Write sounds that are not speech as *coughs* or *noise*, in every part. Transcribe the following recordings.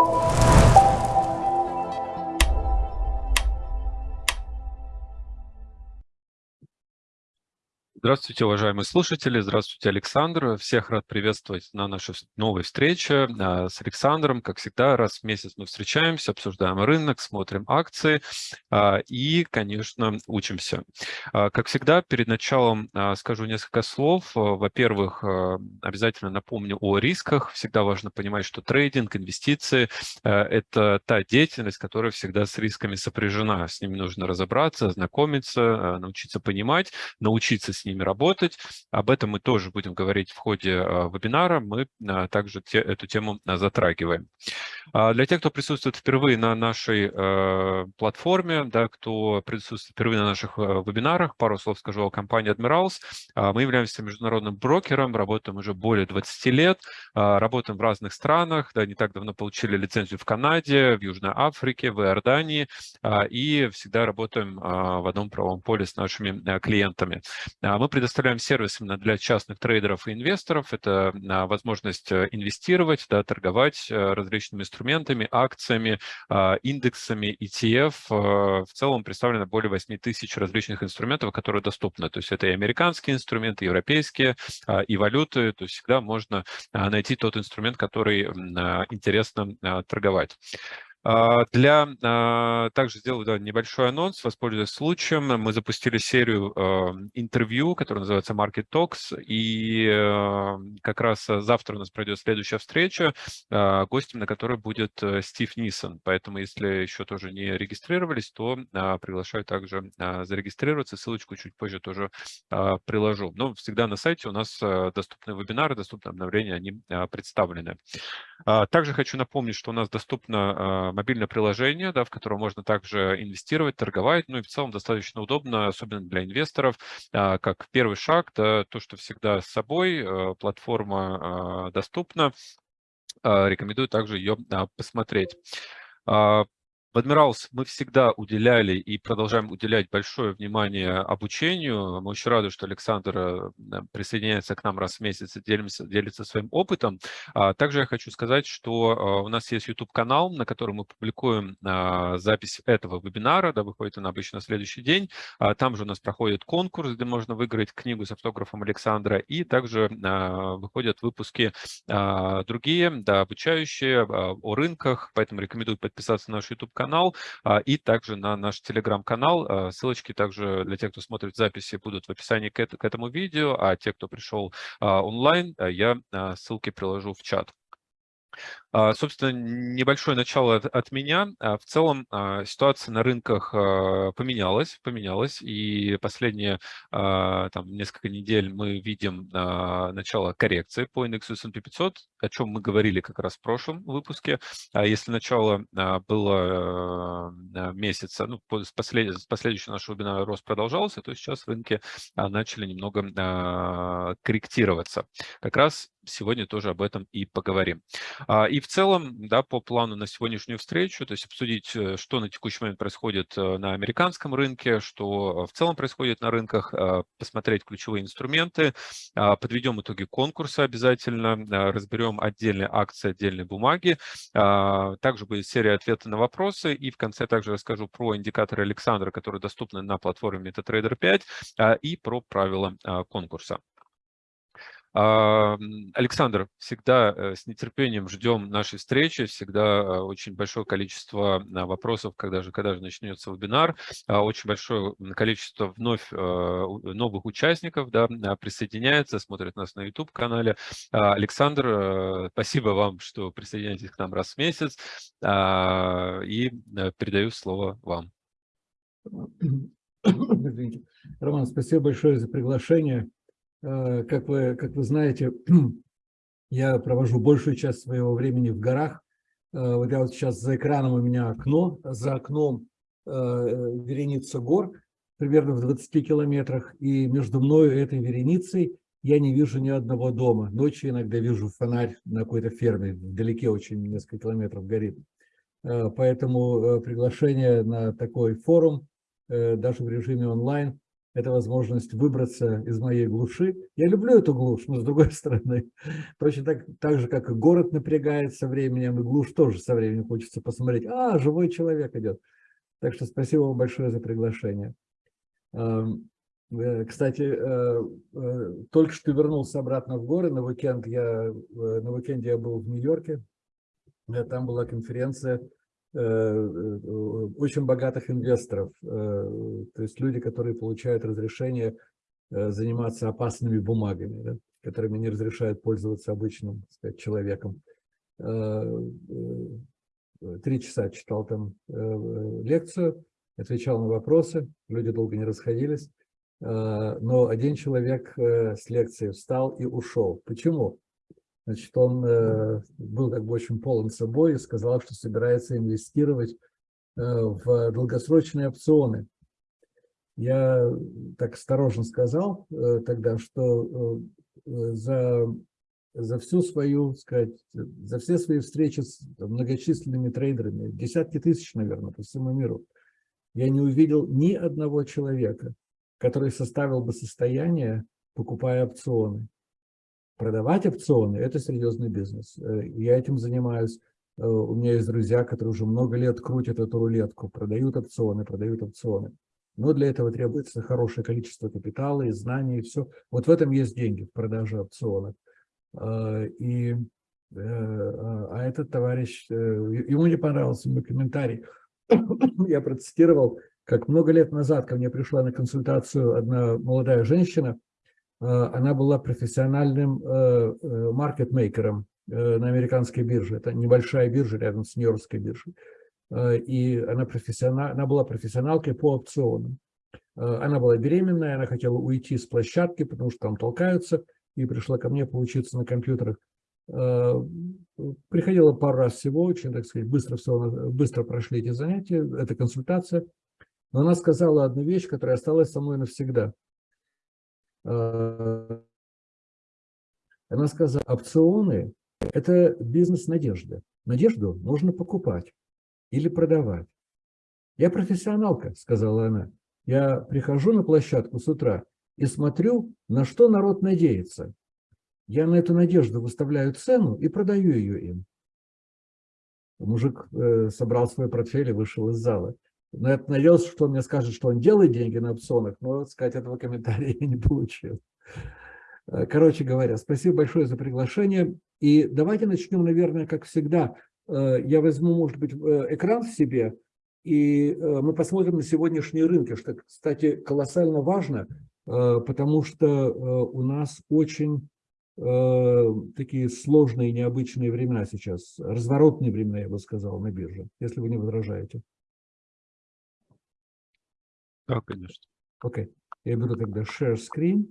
you Здравствуйте, уважаемые слушатели. Здравствуйте, Александр. Всех рад приветствовать на нашей новой встрече а, с Александром. Как всегда, раз в месяц мы встречаемся, обсуждаем рынок, смотрим акции а, и, конечно, учимся. А, как всегда, перед началом скажу несколько слов. Во-первых, обязательно напомню о рисках. Всегда важно понимать, что трейдинг, инвестиции – это та деятельность, которая всегда с рисками сопряжена. С ними нужно разобраться, ознакомиться, научиться понимать, научиться с ними ними работать. Об этом мы тоже будем говорить в ходе а, вебинара. Мы а, также те, эту тему а, затрагиваем. Для тех, кто присутствует впервые на нашей платформе, да, кто присутствует впервые на наших вебинарах, пару слов скажу о компании Admirals. Мы являемся международным брокером, работаем уже более 20 лет, работаем в разных странах. Да, не так давно получили лицензию в Канаде, в Южной Африке, в Иордании и всегда работаем в одном правом поле с нашими клиентами. Мы предоставляем сервис именно для частных трейдеров и инвесторов. Это а, возможность э, инвестировать, да, торговать э, различными инструментами, акциями, а, индексами, ETF. Э, в целом представлено более 8 тысяч различных инструментов, которые доступны. То есть это и американские инструменты, и европейские, а, и валюты. То есть всегда можно найти тот инструмент, который интересно торговать. А, для, а, также сделаю да, небольшой анонс, воспользуясь случаем. Мы запустили серию а, интервью, которая называется Market Talks, и как раз завтра у нас пройдет следующая встреча, гостем на которой будет э, Стив Нисон. Поэтому, если еще тоже не регистрировались, то приглашаю также зарегистрироваться. Ссылочку чуть позже тоже приложу. Но всегда на сайте у нас доступны вебинары, доступны обновления, они представлены. Также хочу напомнить, что у нас доступно мобильное приложение, да, в котором можно также инвестировать, торговать, ну и в целом достаточно удобно, особенно для инвесторов, а, как первый шаг, да, то, что всегда с собой, э, платформа а, доступна, а, рекомендую также ее посмотреть. В Admirals мы всегда уделяли и продолжаем уделять большое внимание обучению. Мы очень рады, что Александр э, присоединяется к нам раз в месяц и делится, делится своим опытом. А также я хочу сказать, что э, у нас есть YouTube-канал, на котором мы публикуем а, запись этого вебинара, да, выходит он обычно на следующий день. А там же у нас проходит конкурс, где можно выиграть книгу с автографом Александра, и также выходят выпуски другие, да, обучающие о рынках, поэтому рекомендую подписаться на наш YouTube канал а, и также на наш телеграм-канал. А, ссылочки также для тех, кто смотрит записи, будут в описании к этому видео, а те, кто пришел а, онлайн, я ссылки приложу в чат. А, собственно, небольшое начало от, меня. А, в целом а, ситуация на рынках поменялась, поменялась, и последние там, несколько недель мы видим начало коррекции по индексу S&P 500, о чем мы говорили как раз в прошлом выпуске. Если начало было месяца, ну, с, послед... с последующего нашего вебинара рост продолжался, то сейчас рынки начали немного корректироваться. Как раз сегодня тоже об этом и поговорим. И в целом, да, по плану на сегодняшнюю встречу, то есть обсудить, э, что на текущий момент происходит э, на американском рынке, что в целом происходит на рынках, э, посмотреть ключевые инструменты, а, подведем итоги конкурса обязательно, разберем отдельные акции, отдельные бумаги. А, также будет серия ответов на вопросы, и в конце также расскажу про индикаторы Александра, которые доступны на платформе MetaTrader 5, а, и про правила конкурса. Александр, всегда э, с нетерпением ждем нашей встречи, всегда э, очень большое количество а, вопросов, когда же, когда же начнется вебинар, а, очень большое количество вновь э, новых участников да, а, присоединяется, смотрят нас на YouTube-канале. Александр, спасибо вам, что присоединяетесь к нам раз в месяц, и передаю слово вам. Роман, спасибо большое за приглашение. Э, как вы, как вы знаете, *clears throat* я провожу большую часть своего времени в горах. Э, вот я вот сейчас за экраном у меня окно, за окном э, вереница гор, примерно в 20 километрах, и между мной и этой вереницей я не вижу ни одного дома. Ночью иногда вижу фонарь на какой-то ферме, вдалеке очень, несколько километров горит. Поэтому приглашение на такой форум, даже в режиме онлайн, это возможность выбраться из моей глуши. Я люблю эту глушь, но с другой *laughs* стороны, точно так, так же, как и город напрягает со временем, и глушь тоже со временем хочется посмотреть. А, живой человек идет. Так что спасибо вам большое за приглашение. Эм, э, кстати, э, э, только что вернулся обратно в горы на уикенд. Я, на уикенде я был в Нью-Йорке. Там была конференция очень богатых инвесторов, то есть люди, которые получают разрешение заниматься опасными бумагами, да, которыми не разрешают пользоваться обычным сказать, человеком. Три часа читал там лекцию, отвечал на вопросы, люди долго не расходились, но один человек с лекции встал и ушел. Почему? Значит, он э, был как бы очень полон собой и сказал, что собирается инвестировать э, в долгосрочные опционы. Я так осторожно сказал э, тогда, что за, за всю свою, сказать, за все свои встречи с многочисленными трейдерами, десятки тысяч, наверное, по всему миру, я не увидел ни одного человека, который составил бы состояние, покупая опционы продавать опционы – это серьезный бизнес. Э, я этим занимаюсь. Э, у меня есть друзья, которые уже много лет крутят эту рулетку, продают опционы, продают опционы. Но для этого требуется хорошее количество капитала и знаний, и все. Вот в этом есть деньги, в продаже опционов. Э, и, а этот товарищ, ему не понравился мой комментарий. *coughs* Я процитировал, как много лет назад ко мне пришла на консультацию одна молодая женщина – она была профессиональным э, э, маркетмейкером на американской бирже. Это небольшая биржа рядом с Нью-Йоркской биржей. И она, профессионал, она была профессионалкой по опционам. Она была беременная, она хотела уйти с площадки, потому что там толкаются, и пришла ко мне поучиться на компьютерах. Приходила пару раз всего, очень, так сказать, быстро, все, быстро прошли эти занятия, эта консультация. Но она сказала одну вещь, которая осталась со мной навсегда – Э, она сказала, опционы – это бизнес надежды. Надежду можно покупать или продавать. Я профессионалка, сказала она. Я прихожу на площадку с утра и смотрю, на что народ надеется. Я на эту надежду выставляю цену и продаю ее им. Мужик э, собрал свой портфель и вышел из зала. Но я надеялся, что он мне скажет, что он делает деньги на опционах, но, сказать, этого комментария я не получил. Э, короче говоря, спасибо большое за приглашение. И давайте начнем, наверное, как всегда. Э, я возьму, может быть, э, экран в себе, и мы посмотрим на сегодняшние рынки, что, кстати, колоссально важно, потому что у нас очень такие сложные, необычные времена сейчас, разворотные времена, я бы сказал, на бирже, если вы не возражаете. Да, конечно. Окей. Okay. Я беру тогда Share Screen.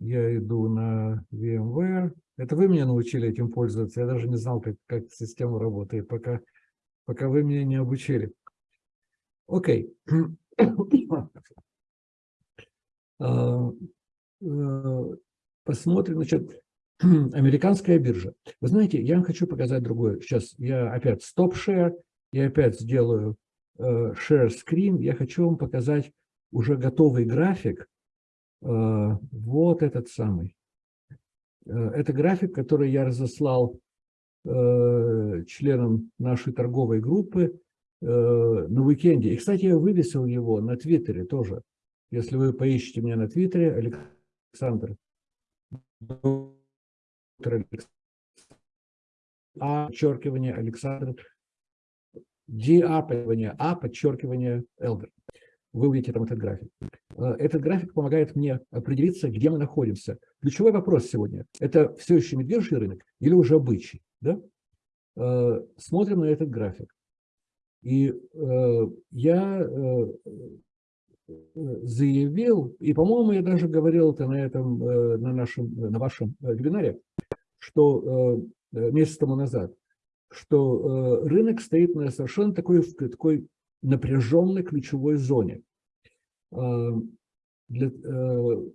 Я иду на VMware. Это вы меня научили этим пользоваться. Я даже не знал, как, как система работает, пока, пока вы меня не обучили. Окей. Okay. *coughs* А, э, посмотрим, значит, *coughs* американская биржа. Вы знаете, я вам хочу показать другое. Сейчас я опять стоп share, я опять сделаю share screen, я хочу вам показать уже готовый график. Э, вот этот самый. Э, это график, который я разослал членам нашей торговой группы на уикенде. И, кстати, я вывесил его на Твиттере тоже. Если вы поищете меня на Твиттере, Александр, а, подчеркивание, Александр Подчеркивание A, подчеркивание Elder. Вы увидите там этот график. Э, этот график помогает мне определиться, где мы находимся. Ключевой вопрос сегодня – это все еще медвежий рынок или уже бычий? Да? Э, смотрим на этот график. И э, я заявил, и, по-моему, я даже говорил это на, этом, на, нашем, на вашем вебинаре, что месяц тому назад, что э, рынок стоит на совершенно такой, такой напряженной ключевой зоне. Э, для, э,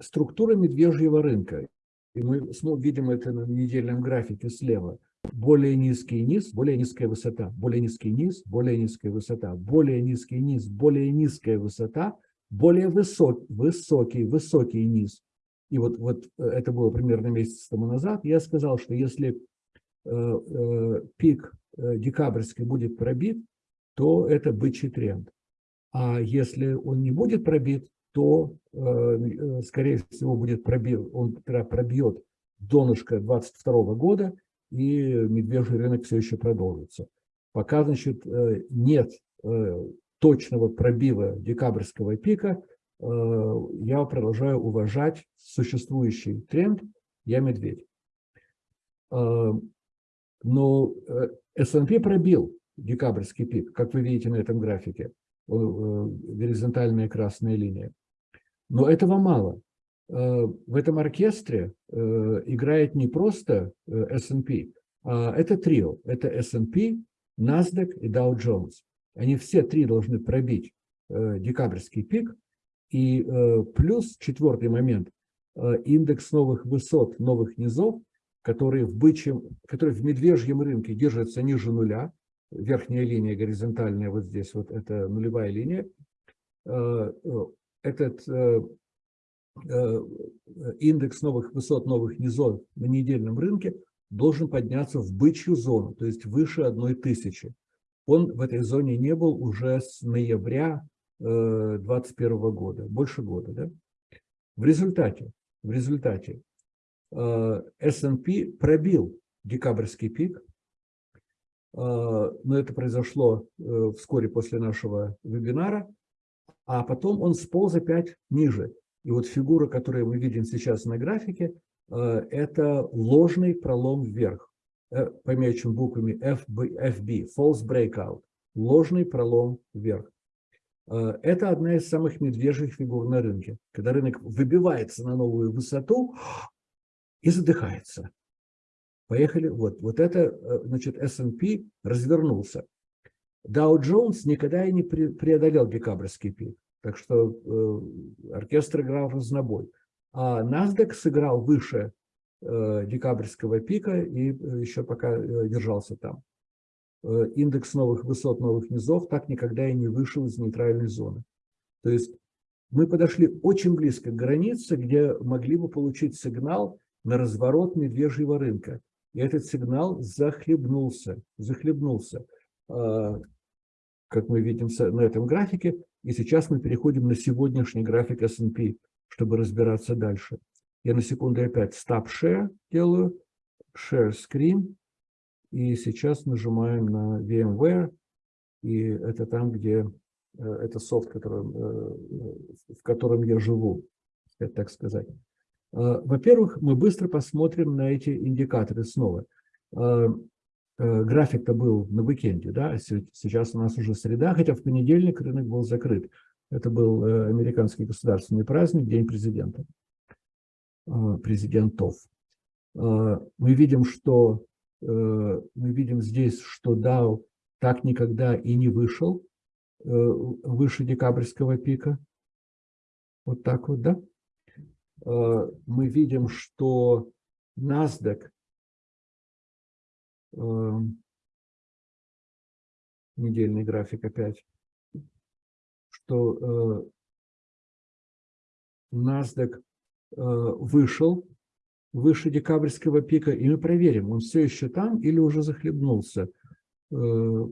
структура медвежьего рынка, и мы видим это на недельном графике слева, более низкий низ, более низкая высота, более низкий низ, более низкая высота, более низкий низ, более низкая высота, более высок, высокий, высокий низ. И вот, вот это было примерно месяц тому назад. Я сказал, что если пик э, декабрьский будет пробит, то это бычий тренд. А если он не будет пробит, то, э, э скорее всего, будет пробит, он пробьет донышко 22 года, и медвежий рынок все еще продолжится. Пока, значит, э, нет э, точного пробива декабрьского пика, э, я продолжаю уважать существующий тренд «Я медведь». Но S&P пробил декабрьский пик, как вы видите на этом графике, горизонтальная красная линия. Но этого мало. В этом оркестре играет не просто S&P, а это трио. Это S&P, NASDAQ и Dow Jones. Они все три должны пробить э, декабрьский пик. И э, плюс четвертый момент, э, индекс новых высот, новых низов, которые в, бычьем, которые в медвежьем рынке держатся ниже нуля. Верхняя линия горизонтальная вот здесь, вот это нулевая линия. Э, э, этот э, индекс новых высот, новых низов на недельном рынке должен подняться в бычью зону, то есть выше одной тысячи. Он в этой зоне не был уже с ноября 2021 э, года, больше года. Да? В результате, в результате S&P пробил декабрьский пик, э, но это произошло вскоре после нашего вебинара, а потом он сполз опять ниже. И вот фигура, которую мы видим сейчас на графике, Э, это ложный пролом вверх, э, помечен буквами FB, FB, false breakout, ложный пролом вверх. Э, это одна из самых медвежьих фигур на рынке, когда рынок выбивается на новую высоту и задыхается. Поехали. Вот, вот это, значит, S&P развернулся. Dow Jones никогда и не преодолел декабрьский пик. Так что э, оркестр играл разнобой. А NASDAQ сыграл выше э, декабрьского пика и э, еще пока э, держался там. Индекс новых высот, новых низов так никогда и не вышел из нейтральной зоны. То есть мы подошли очень близко к границе, где могли бы получить сигнал на разворот медвежьего рынка. И этот сигнал захлебнулся, захлебнулся, как мы видим на этом графике. И сейчас мы переходим на сегодняшний график S&P чтобы разбираться дальше. Я на секунду опять Stop Share делаю, Share Screen, и сейчас нажимаем на VMware, и это там, где э, это софт, которым, э, в котором я живу, так сказать. Э, во-первых, мы быстро посмотрим на эти индикаторы снова. График-то был на уикенде, да, сейчас у нас уже среда, хотя в понедельник рынок был закрыт. Это был э, американский государственный праздник, День президента, э, президентов. Э, мы видим, что мы видим здесь, что Dow так никогда и не вышел выше декабрьского пика. Вот так вот, да? Мы видим, что NASDAQ недельный график опять что э, NASDAQ э, вышел выше декабрьского пика, и мы проверим, он все еще там или уже захлебнулся. Э,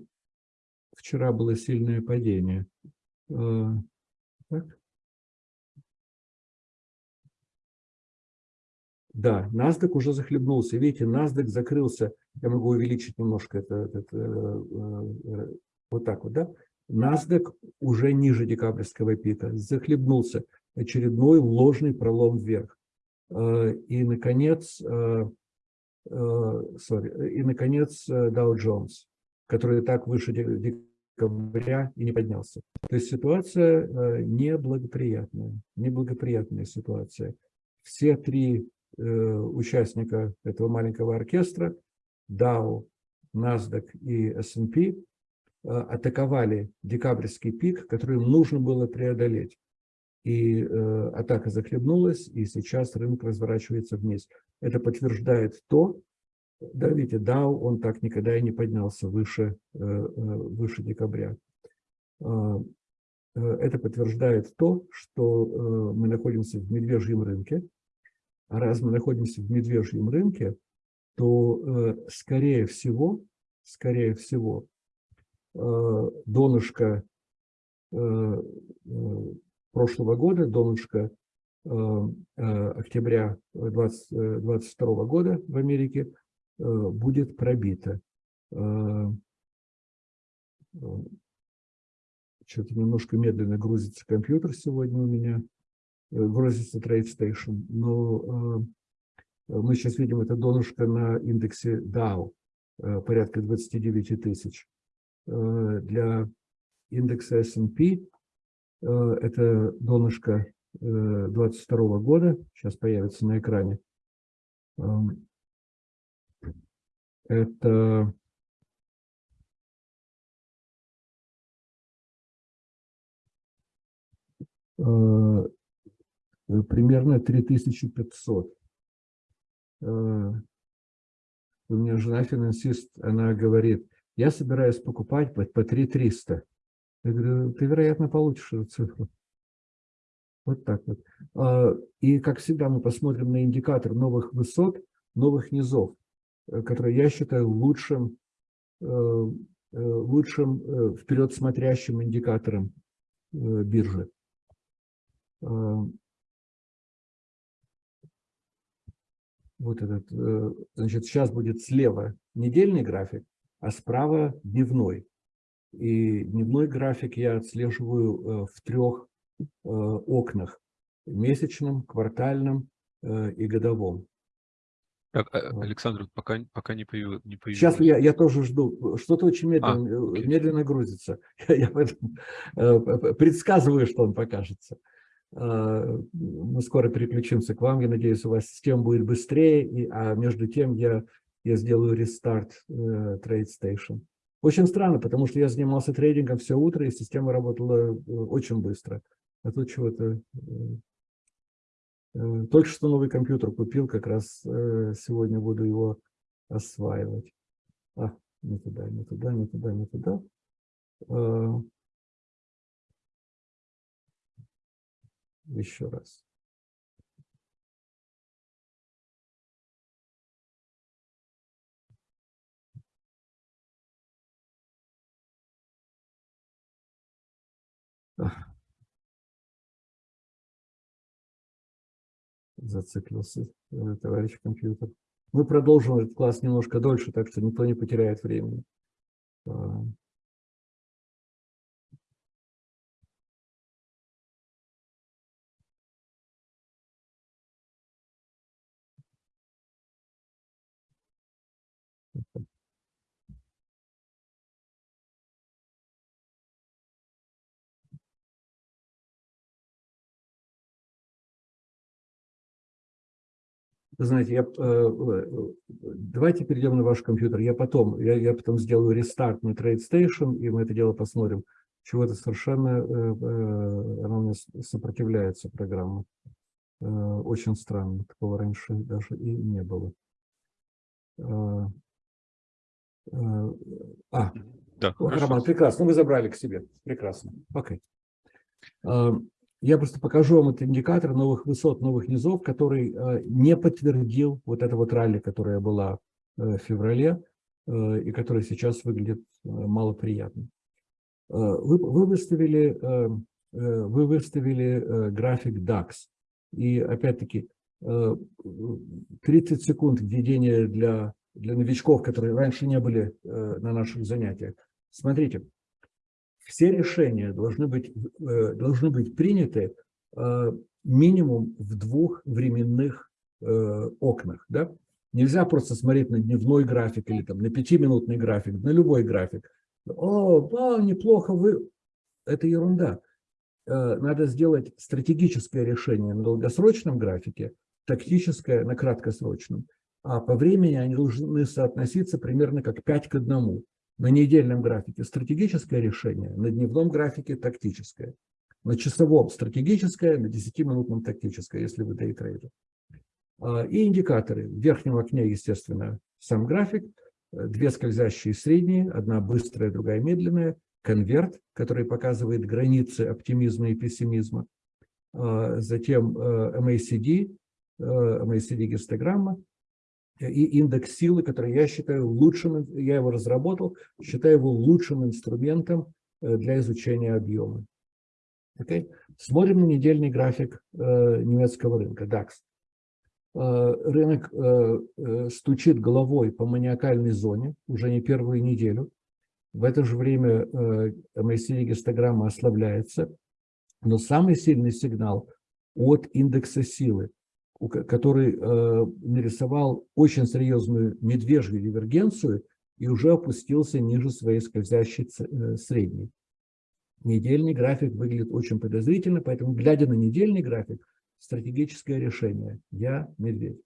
вчера было сильное падение. Так. Да, NASDAQ уже захлебнулся. Видите, NASDAQ закрылся. Я могу увеличить немножко это, это вот так вот, да? NASDAQ уже ниже декабрьского пика, захлебнулся очередной ложный пролом вверх. Э, и, наконец, э, э, sorry, и, наконец, Dow Jones, который так выше декабря и не поднялся. То есть ситуация неблагоприятная, неблагоприятная ситуация. Все три участника этого маленького оркестра, Dow, NASDAQ и S&P, Э, атаковали декабрьский пик, который им нужно было преодолеть. И э, атака захлебнулась, и сейчас рынок разворачивается вниз. Это подтверждает то, да, видите, Dow, он так никогда и не поднялся выше, э, э выше декабря. Э, это подтверждает то, что мы находимся в медвежьем рынке. А раз мы находимся в медвежьем рынке, то, скорее всего, скорее всего, донышко прошлого года, донышко октября 2022 года в Америке будет пробито. Что-то немножко медленно грузится компьютер сегодня у меня, грузится TradeStation, но мы сейчас видим это донышко на индексе Dow, порядка 29 тысяч. Для индекса S&P это донышко 22 года, сейчас появится на экране. Это примерно 3500. У меня жена финансист, она говорит, я собираюсь покупать по, по 3300. Я говорю, ты, вероятно, получишь эту цифру. Вот так вот. А, и, как всегда, мы посмотрим на индикатор новых высот, новых низов, э, который я считаю лучшим, э, э, лучшим вперед смотрящим индикатором биржи. Вот этот, значит, сейчас будет слева недельный график, а справа дневной. И дневной график я отслеживаю в трех Э, окнах – месячном, квартальном э, и годовом. Так, э, Александр, пока, пока не, появилось, не появилось. Сейчас я, я тоже жду. Что-то очень медленно, а, медленно грузится. *laughs* Я, я предсказываю, что он покажется. Мы скоро переключимся к вам. Я надеюсь, у вас система будет быстрее. И, а между тем я, я сделаю рестарт TradeStation. Очень странно, потому что я занимался трейдингом все утро, и система работала очень быстро. А тут чего-то... Э, э, только что новый компьютер купил, как раз э, сегодня буду его осваивать. А, не туда, не туда, не туда, не туда. Еще раз. Зациклился э, товарищ компьютер. Мы продолжим этот класс немножко дольше, так что никто не потеряет времени. Знаете, я, э, э, давайте перейдем на ваш компьютер. Я потом, я, я потом сделаю рестарт на TradeStation, и мы это дело посмотрим. Чего-то совершенно, э, она у меня сопротивляется, программа. Очень странно, такого раньше даже и не было. А, да, Роман, прекрасно, вы забрали к себе. Прекрасно. Окей. Okay. Я просто покажу вам этот индикатор новых высот, новых низов, который э, не подтвердил вот это вот ралли, которое было э, в феврале э, и которое сейчас выглядит малоприятно. Вы, вы выставили, вы выставили график DAX. И опять-таки 30 секунд введения для, для новичков, которые раньше не были на наших занятиях. Смотрите, все решения должны быть, э, должны быть приняты э, минимум в двух временных э, окнах. Да? Нельзя просто смотреть на дневной график или там, на пятиминутный график, на любой график. О, о, неплохо вы... Это ерунда. Надо сделать стратегическое решение на долгосрочном графике, тактическое на краткосрочном. А по времени они должны соотноситься примерно как 5 к 1 на недельном графике стратегическое решение, на дневном графике тактическое, на часовом стратегическое, на 10-минутном тактическое, если вы дейтрейдер. А, и индикаторы. В верхнем окне, естественно, сам график, две скользящие средние, одна быстрая, другая медленная, конверт, который показывает границы оптимизма и пессимизма, затем MACD, MACD-гистограмма, и индекс силы, который я считаю лучшим, я его разработал, считаю его лучшим инструментом э, для изучения объема. Okay? Смотрим на недельный график э, немецкого рынка, DAX. Э, рынок э, э, стучит головой по маниакальной зоне уже не первую неделю. В это же время э, MACD-гистограмма ослабляется, но самый сильный сигнал от индекса силы который э, нарисовал очень серьезную медвежью дивергенцию и уже опустился ниже своей скользящей э, средней. Недельный график выглядит очень подозрительно, поэтому, глядя на недельный график, стратегическое решение – я медведь.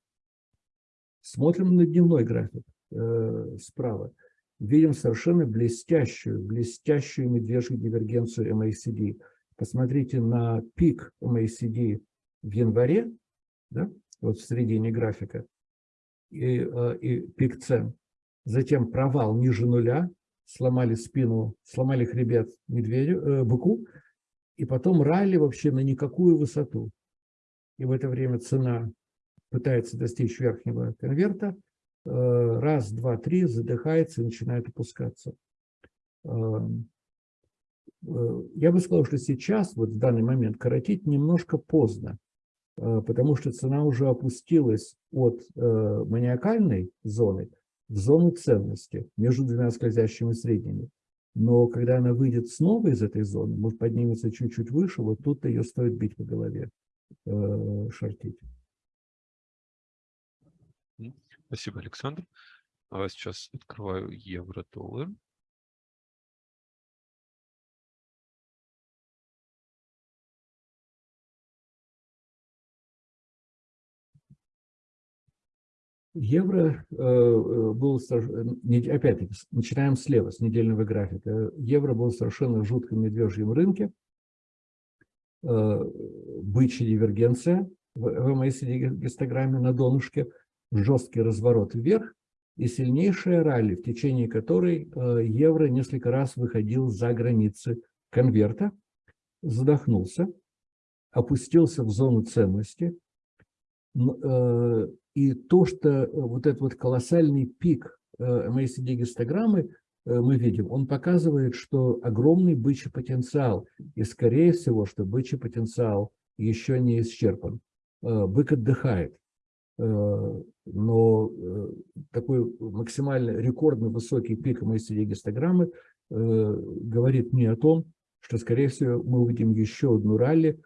Смотрим на дневной график э, справа. Видим совершенно блестящую, блестящую медвежью дивергенцию MACD. Посмотрите на пик MACD в январе да, вот в середине графика, и, э, и пик цен. Затем провал ниже нуля, сломали спину, сломали хребет медведю, э, быку, и потом ралли вообще на никакую высоту. И в это время цена пытается достичь верхнего конверта, э, раз, два, три, задыхается и начинает опускаться. Эм, э, я бы сказал, что сейчас, вот в данный момент, коротить немножко поздно. Э, потому что цена уже опустилась от э, маниакальной зоны в зону ценности между двумя скользящими средними. Но когда она выйдет снова из этой зоны, может поднимется чуть-чуть выше, вот тут ее стоит бить по голове, э, шортить. Спасибо, Александр. А сейчас открываю евро-доллар. Евро э, э, был, опять-таки, начинаем слева, с недельного графика. Евро был совершенно в жутком медвежьем рынке. Э, бычья дивергенция в MACD-гистограмме на донышке, жесткий разворот вверх и сильнейшая ралли, в течение которой евро несколько раз выходил за границы конверта, задохнулся, опустился в зону ценности, и то, что э, вот этот вот колоссальный пик э, э, мы видим, он показывает, что огромный бычий потенциал, и скорее всего, что бычий потенциал еще не исчерпан. Бык отдыхает, но такой максимально рекордно высокий пик MACD-гистограммы говорит мне о том, что, скорее всего, мы увидим еще одну ралли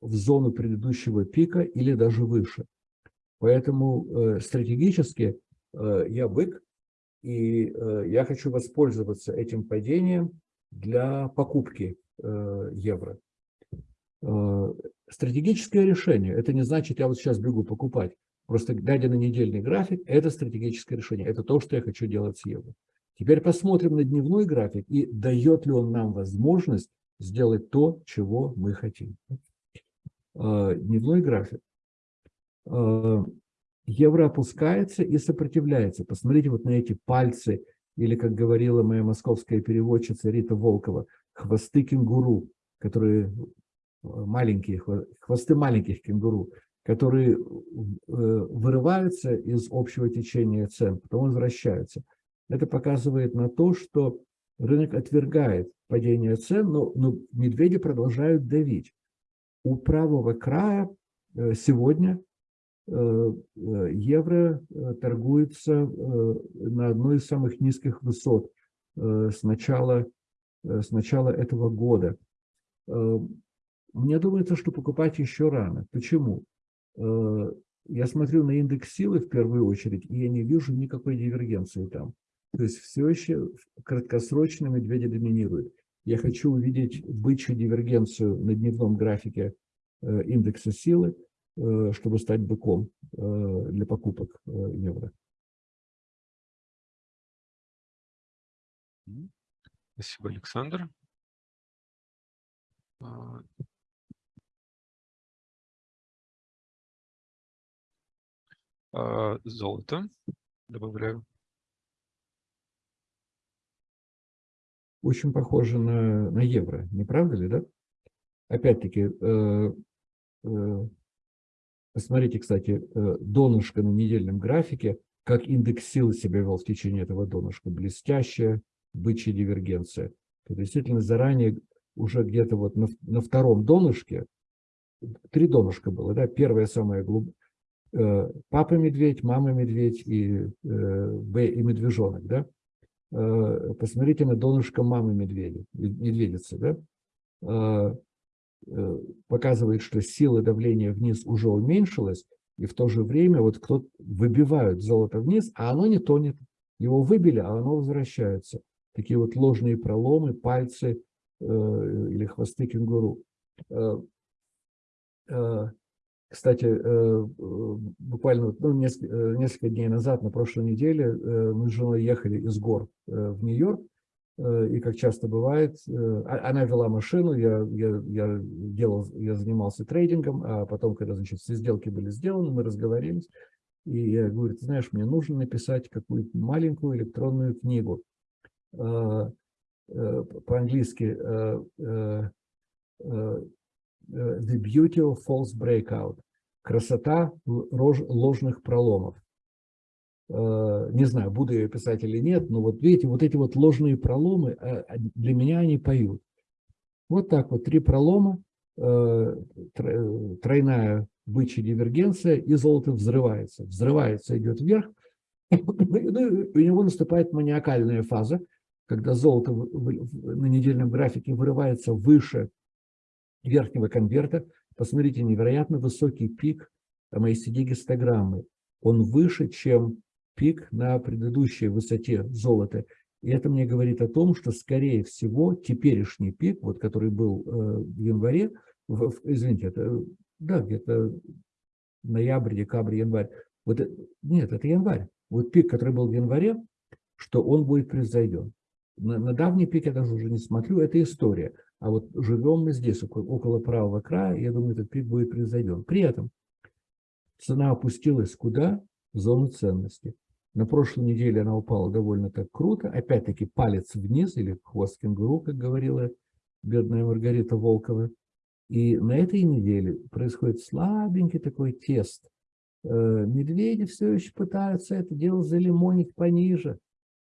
в зону предыдущего пика или даже выше. Поэтому э, стратегически э, я бык, и э, я хочу воспользоваться этим падением для покупки евро. Стратегическое решение, это не значит, я вот сейчас бегу покупать. Просто глядя на недельный график, это стратегическое решение. Это то, что я хочу делать с евро. Теперь посмотрим на дневной график и дает ли он нам возможность сделать то, чего мы хотим. Дневной график. Э, евро опускается и сопротивляется. Посмотрите вот на эти пальцы, или, как говорила моя московская переводчица Рита Волкова, хвосты кенгуру, которые э, маленькие, хвосты маленьких кенгуру, которые э, вырываются из общего течения цен, потом возвращаются. Это показывает на то, что рынок отвергает падение цен, но, но медведи продолжают давить. У правого края сегодня евро э, торгуется на одной из самых низких высот с начала, с начала этого года. Мне думается, что покупать еще рано. Почему? Я смотрю на индекс силы в первую очередь, и я не вижу никакой дивергенции там. То есть все еще краткосрочно медведи доминируют. Я хочу увидеть бычью дивергенцию на дневном графике индекса силы, Э, чтобы стать быком э, для покупок э, евро. Спасибо, Александр. А, а, золото добавляю. очень похоже на, на евро, не правда ли, да? Опять-таки, э, э, посмотрите, кстати, э, донышко на недельном графике, как индекс силы себя вел в течение этого донышка. Блестящая бычья дивергенция. То действительно заранее уже где-то вот на, на втором донышке, три донышка было, да, первое самое глубокое, э, папа медведь, мама медведь и, э, и медвежонок, да. Посмотрите на донышко мамы медведицы, да. Э, э, показывает, что сила давления вниз уже уменьшилась, и в то же время вот кто выбивают золото вниз, а оно не тонет. Его выбили, а оно возвращается. Такие вот ложные проломы, пальцы э, или хвосты кенгуру. Э, э, кстати, э, буквально ну, несколько, э, несколько дней назад, на прошлой неделе, э, мы с женой ехали из гор в Нью-Йорк, и как часто бывает, а, она вела машину, я, я, я, делал, я занимался трейдингом, а потом, когда значит, все сделки были сделаны, мы разговорились, и я говорю, ты знаешь, мне нужно написать какую-то маленькую электронную книгу. По-английски Э, the beauty of false breakout. Красота ложных проломов. Э, не знаю, буду я писать или нет, но вот видите, вот эти вот ложные проломы, э, для меня они поют. Вот так вот, три пролома, тройная бычья дивергенция, и золото взрывается. Взрывается, идет вверх, *laughs* ну, у него наступает маниакальная фаза, когда золото на недельном графике вырывается выше верхнего конверта, посмотрите, невероятно высокий пик MACD-гистограммы. Он выше, чем пик на предыдущей высоте золота. И это мне говорит о том, что, скорее всего, теперешний пик, вот который был э, в январе, в, в, извините, это, да, где-то ноябрь, декабрь, январь. Вот, нет, это январь. Вот пик, который был в январе, что он будет превзойден. На, на давний пик я даже уже не смотрю, это история. А вот живем мы здесь, около правого края, я думаю, этот пик будет произойден. При этом цена опустилась куда? В зону ценности. На прошлой неделе она упала довольно так круто. Опять-таки палец вниз, или хвост кенгуру, как говорила бедная Маргарита Волкова. И на этой неделе происходит слабенький такой тест. Э, медведи все еще пытаются это дело залимонить пониже,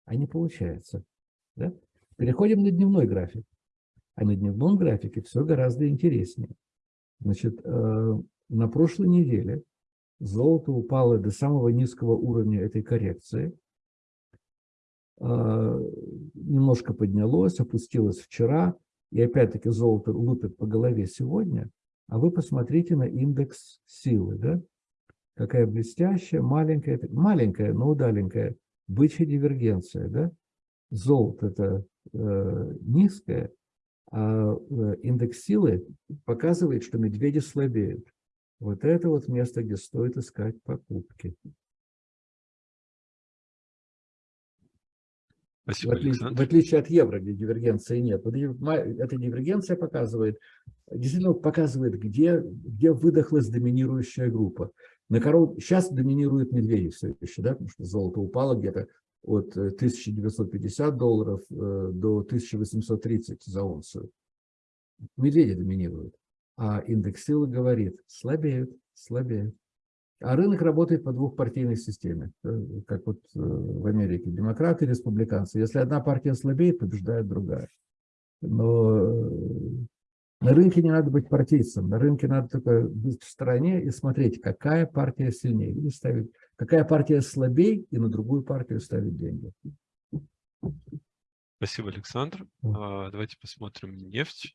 а не получается. Да? Переходим на дневной график. А на дневном графике все гораздо интереснее. Значит, э, на прошлой неделе золото упало до самого низкого уровня этой коррекции. Э, немножко поднялось, опустилось вчера. И опять-таки золото лупит по голове сегодня. А вы посмотрите на индекс силы. Да? Какая блестящая, маленькая, маленькая, но удаленькая бычья дивергенция. Да? Золото это э, низкое, а э, индекс силы показывает, что медведи слабеют. Вот это вот место, где стоит искать покупки. Спасибо, в, отличие, в отличие от евро, где дивергенции нет. Вот эта дивергенция показывает, действительно показывает, где, где выдохлась доминирующая группа. На коров... Сейчас доминирует медведи все еще, да, потому что золото упало где-то от 1950 э, долларов э, до 1830 за унцию. Медведи доминируют. А индекс силы говорит, слабеют, слабеют. А рынок работает по двухпартийной системе, э, как вот в Америке. Демократы и республиканцы. Если одна партия слабеет, побеждает другая. Но на рынке не надо быть партийцем. На рынке надо только быть в стороне и смотреть, какая партия сильнее. Или ставить какая партия слабей, и на другую партию ставить деньги. Спасибо, Александр. А, давайте посмотрим нефть.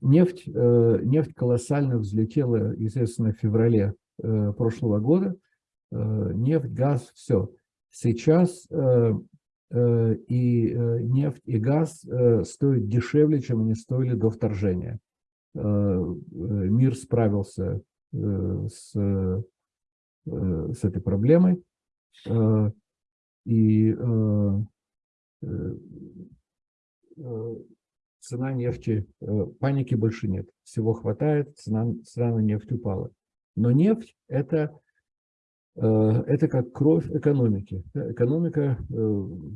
Нефть, э, нефть колоссально взлетела, естественно, в феврале э, прошлого года. Э, нефть, газ, все. Сейчас Э, и э, нефть и газ э, стоят дешевле, чем они стоили до вторжения. Мир справился с, с этой проблемой. И цена нефти, паники больше нет. Всего хватает, цена, цена на нефть упала. Но нефть – это, это как кровь экономики. Экономика,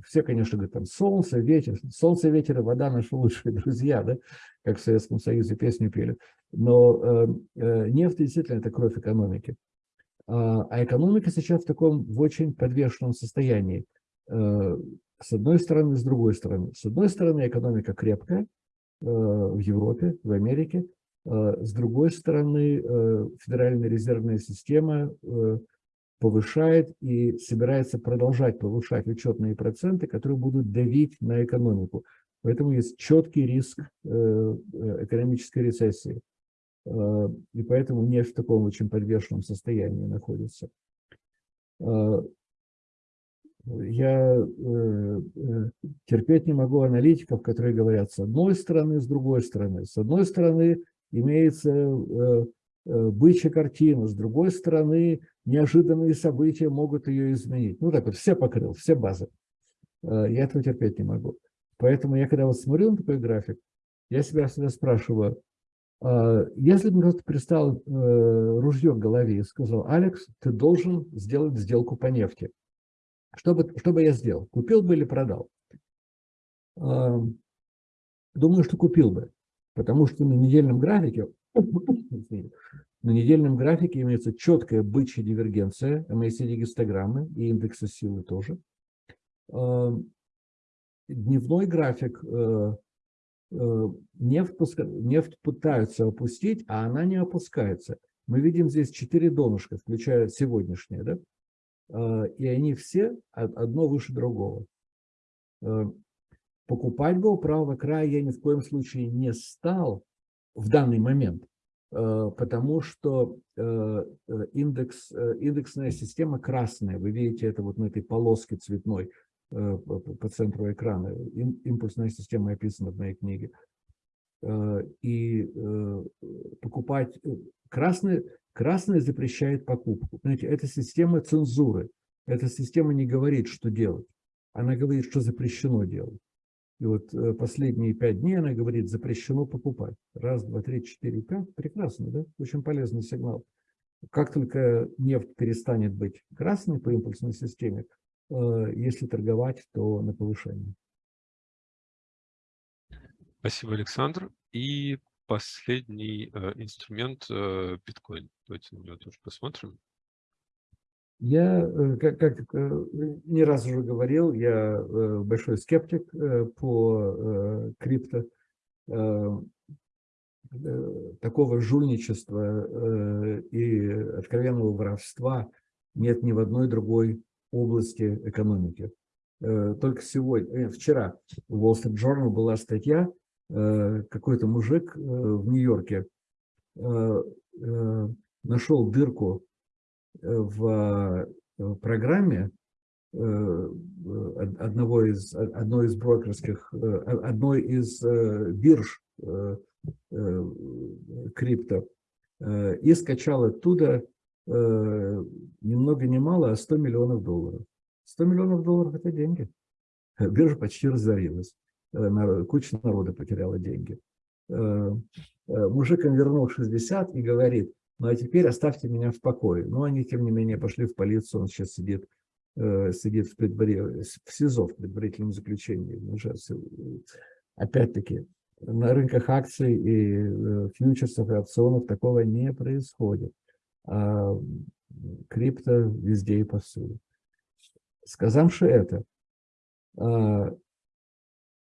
все, конечно, говорят, там солнце, ветер. Солнце, ветер и вода – наши лучшие *laughs* друзья, да? как в Советском Союзе песню пели. Но нефть действительно – это кровь экономики. А, а экономика сейчас в таком в очень подвешенном состоянии. Э, с одной стороны, с другой стороны. С одной стороны, экономика крепкая э, в Европе, в Америке. Э, с другой стороны, Федеральная резервная система повышает и собирается продолжать повышать учетные проценты, которые будут давить на экономику. Поэтому есть четкий риск экономической рецессии. Э, и поэтому нефть в таком очень подвешенном состоянии находится. Э, я э, терпеть не могу аналитиков, которые говорят с одной стороны, с другой стороны. С одной стороны имеется бычья картина, с другой стороны неожиданные события могут ее изменить. Ну так вот, все покрыл, все базы. Я этого терпеть не могу. Поэтому я когда вот смотрю на такой график, я себя всегда спрашиваю, а, если бы просто перестал э, ружье в голове и сказал, Алекс, ты должен сделать сделку по нефти. Что бы, что бы я сделал? Купил бы или продал? Думаю, что купил бы, потому что на недельном графике, *laughs* на недельном графике имеется четкая бычья дивергенция MACD-гистограммы и индекса силы тоже. Дневной график э, Э, нефть, нефть пытаются опустить, а она не опускается. Мы видим здесь четыре донышка, включая сегодняшнее, да? Э, и они все одно выше другого. Э, покупать бы у правого края я ни в коем случае не стал в данный момент, потому что индекс, индексная система красная. Вы видите это вот на этой полоске цветной. Э, по центру экрана. Импульсная система описана в моей книге. Э, и э, покупать... Красный, красный запрещает покупку. Знаете, это система цензуры. Эта система не говорит, что делать. Она говорит, что запрещено делать. И вот последние пять дней она говорит, запрещено покупать. Раз, два, три, четыре, пять. Прекрасно, да? Очень полезный сигнал. Как только нефть перестанет быть красной по импульсной системе, Э, если торговать, то на повышение. Спасибо, Александр. И последний э, инструмент э, биткоин. Давайте на него тоже посмотрим. Я, э, как, как э, не раз уже говорил, я э, большой скептик по крипто. Такого жульничества и откровенного воровства нет ни в одной другой области экономики. Только сегодня, вчера в Wall Street Journal была статья, какой-то мужик в Нью-Йорке нашел дырку в программе одного из, одной из брокерских, одной из бирж крипто и скачал оттуда э, ни много ни мало, а 100 миллионов долларов. 100 миллионов долларов – это деньги. Биржа почти разорилась. Э, куча народа потеряла деньги. Э, э, мужик им вернул 60 и говорит, ну а теперь оставьте меня в покое. Но они, тем не менее, пошли в полицию, он сейчас сидит, сидит в, предварительном, в СИЗО, в предварительном заключении. Опять-таки, на рынках акций и фьючерсов и опционов такого не происходит а крипто везде и повсюду. Сказавши это, а,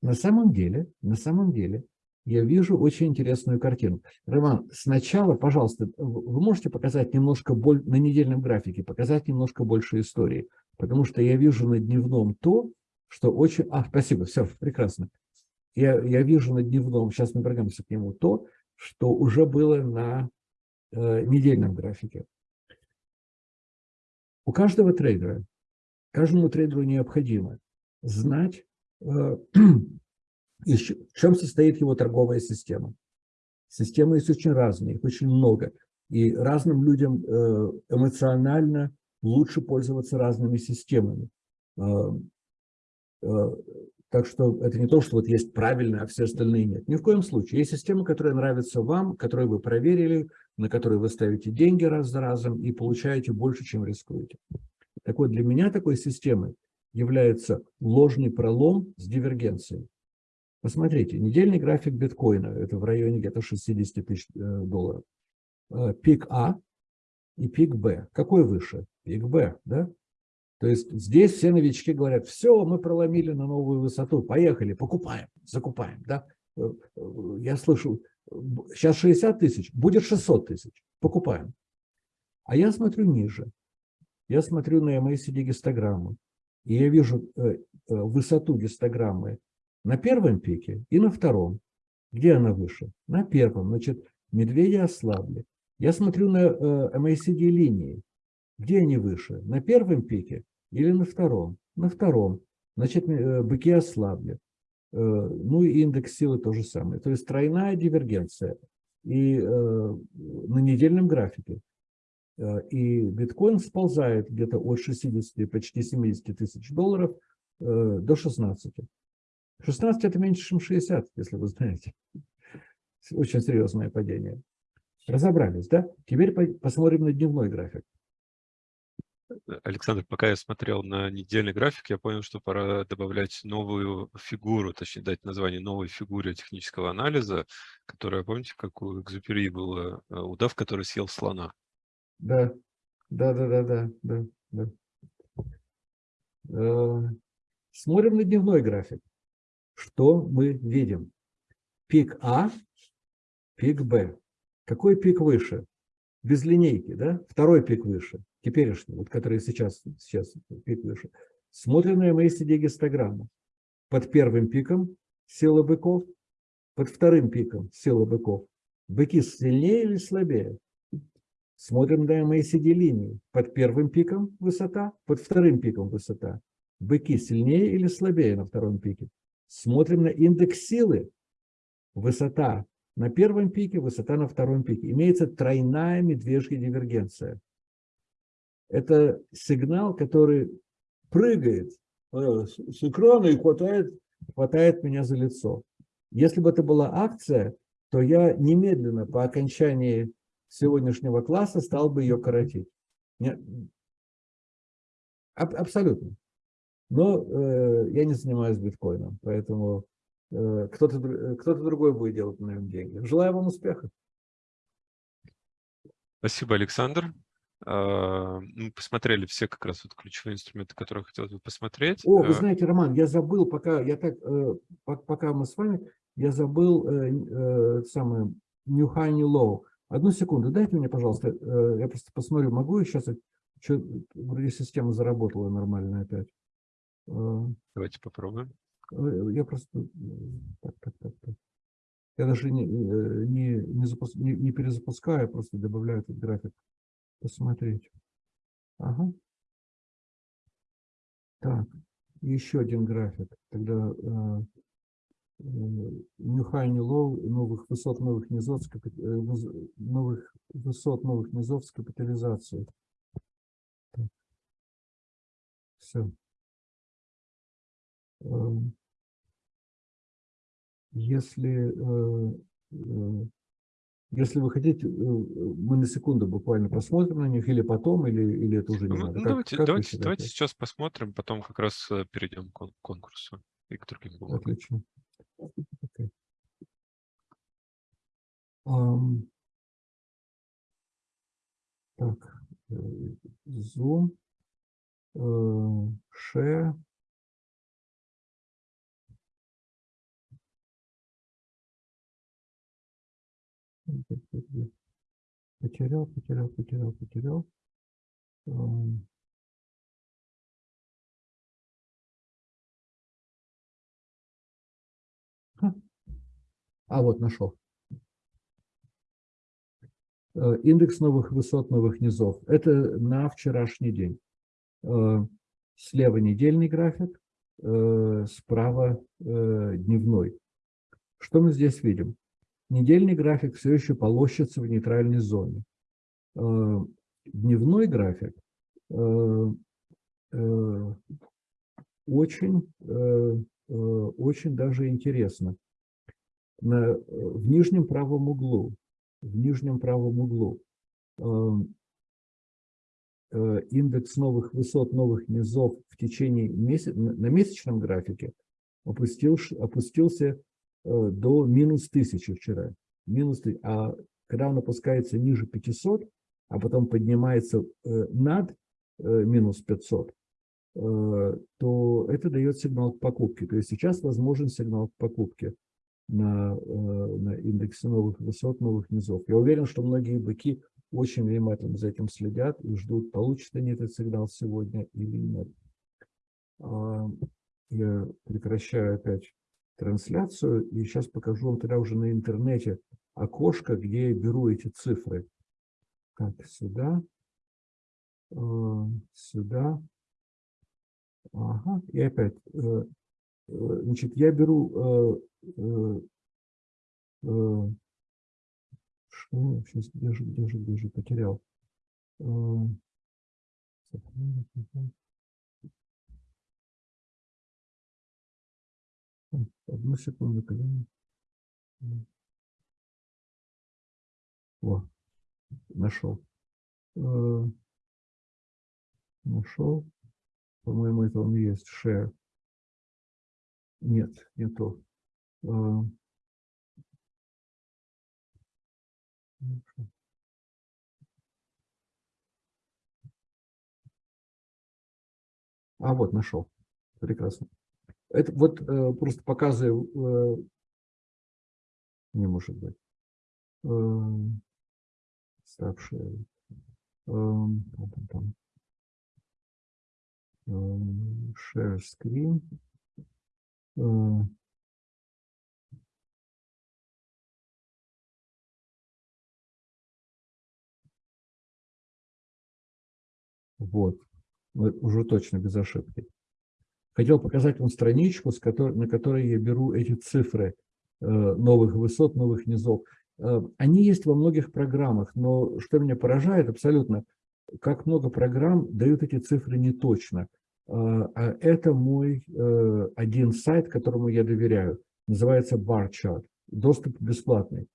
на самом деле, на самом деле, я вижу очень интересную картину. Роман, сначала, пожалуйста, вы можете показать немножко боль на недельном графике, показать немножко больше истории, потому что я вижу на дневном то, что очень... А, спасибо, все, прекрасно. Я, я вижу на дневном, сейчас мы вернемся к нему, то, что уже было на Э, недельном графике. У каждого трейдера, каждому трейдеру необходимо знать, э, *clears throat* в чем состоит его торговая система. Системы есть очень разные, их очень много. И разным людям э, эмоционально лучше пользоваться разными системами. Так Так что это не то, что вот есть правильно, а все остальные нет. Ни в коем случае. Есть система, которая нравится вам, которую вы проверили, на которой вы ставите деньги раз за разом и получаете больше, чем рискуете. Так вот, для меня такой системой является ложный пролом с дивергенцией. Посмотрите, недельный график биткоина, это в районе где-то 60 тысяч э, долларов. Э, пик А и пик Б. Какой выше? Пик Б, да? То есть здесь все новички говорят, все, мы проломили на новую высоту, поехали, покупаем, закупаем. Да? Э, я слышу, сейчас 60 тысяч, будет 600 тысяч, покупаем. А я смотрю ниже. Я смотрю на MACD гистограмму, и я вижу высоту гистограммы на первом пике и на втором. Где она выше? На первом. Значит, медведи ослабли. Я смотрю на э, MACD линии. Где они выше? На первом пике или на втором? На втором. Значит, э, быки ослабли. Э, ну и индекс силы то же самое. То есть тройная дивергенция. И э, на недельном графике. Э, и биткоин сползает где-то от 60, почти 70 тысяч долларов э, до 16. 16 это меньше, чем 60, если вы знаете. Очень серьезное падение. Разобрались, да? Теперь посмотрим на дневной график. Александр, пока я смотрел на недельный график, я понял, что пора добавлять новую фигуру, точнее дать название новой фигуре технического анализа, которая, помните, как у Экзюпери было э, удав, который съел слона? Да, да, да, да, да, да. да. Э, смотрим на дневной график что мы видим? Пик А, пик Б. Какой пик выше? Без линейки, да? Второй пик выше, теперешний, вот который сейчас, сейчас пик выше. Смотрим на MACD гистограмму. Под первым пиком сила быков, под вторым пиком сила быков. Быки сильнее или слабее? Смотрим на MACD линии. Под первым пиком высота, под вторым пиком высота. Быки сильнее или слабее на втором пике? Смотрим на индекс силы. Высота на первом пике, высота на втором пике. Имеется тройная медвежья дивергенция. Это сигнал, который прыгает э, с экрана и хватает, хватает меня за лицо. Если бы это была акция, то я немедленно по окончании сегодняшнего класса стал бы ее коротить. Абсолютно. Но э, я не занимаюсь биткоином, поэтому э, кто-то кто, -то, другой будет делать на нем деньги. Желаю вам успеха. Спасибо, Александр. А, мы посмотрели все как раз вот ключевые инструменты, которые хотелось бы посмотреть. О, вы э, знаете, Роман, я забыл, пока я так, э, пока мы с вами, я забыл э, самое New High, New Low. Одну секунду, дайте мне, пожалуйста, я просто посмотрю, могу я сейчас, что, вроде система заработала нормально опять. Э, Давайте попробуем. Э, я просто... Э, так, так, так, так. Я даже не, не, не, запуск, не, не перезапускаю, просто добавляю этот график. Посмотреть. Ага. Так, еще один график. Тогда э, new low, новых высот, новых низов, новых высот, новых низов с капитализацией. Все. Эм, если, э, э, если вы хотите, э, мы на секунду буквально посмотрим на них, или потом, или, или это уже не ну, надо. Ну, как, давайте как давайте, давайте сейчас посмотрим, потом как раз перейдем к конкурсу и к другим бумагам. Отлично. Okay. Um, так, Zoom, uh, Share. Потерял, потерял, потерял, потерял. А вот нашел. Э, индекс новых высот, новых низов. Это на вчерашний день. Э, слева недельный график, э, справа дневной. Что мы здесь видим? Недельный график все еще полощется в нейтральной зоне. Дневной график очень очень даже интересно. На, в нижнем правом углу, в нижнем правом углу индекс новых высот, новых низов в течение месяца, на месячном графике опустил, опустился до минус 1000 вчера. Минус, а когда он опускается ниже 500, а потом поднимается над минус 500, Э, то это дает сигнал к покупке. То есть сейчас возможен сигнал к покупке на, э, на индексе новых высот, новых низов. Я уверен, что многие быки очень внимательно за этим следят и ждут, получат они этот сигнал сегодня или нет. А, я прекращаю опять трансляцию и сейчас покажу вам тогда уже на интернете окошко, где я беру эти цифры. Так, сюда, э, сюда, Ага, и опять. Э, э, значит, я беру... Э, что? Сейчас, где же, где же, где же, потерял. Одну секунду, колени. О, нашел. Нашел. По-моему, это он есть share. Нет, не то. А, вот, нашел. Прекрасно. Это вот э, просто показываю, э, не может быть, э, ставшие, э, там, там, там share screen. Вот, уже точно без ошибки. Хотел показать вам страничку, с которой, на которой я беру эти цифры э, новых высот, новых низов. Э, они есть во многих программах, но что меня поражает абсолютно, как много программ дают эти цифры не точно. А, это мой э, один сайт, которому я доверяю. Называется BarChart. Доступ бесплатный.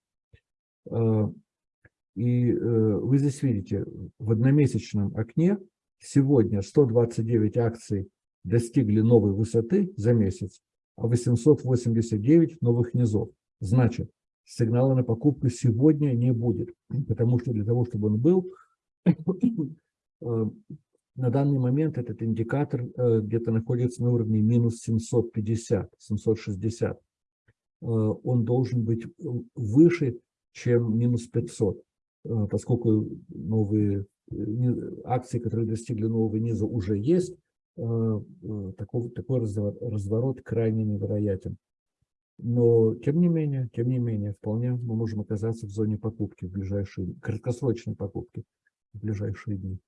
И э, вы здесь видите, в одномесячном окне сегодня 129 акций достигли новой высоты за месяц, а 889 новых низов. Значит, сигнала на покупку сегодня не будет, потому что для того, чтобы он был, *coughs* Э, на данный момент этот индикатор э, где-то находится на уровне минус 750, 760. Э, он должен быть выше, чем минус 500, поскольку новые акции, которые достигли нового низа, уже есть, такой, такой разворот крайне невероятен. Но, тем не менее, тем не менее, вполне мы можем оказаться в зоне покупки в ближайшие, краткосрочной покупки в ближайшие дни.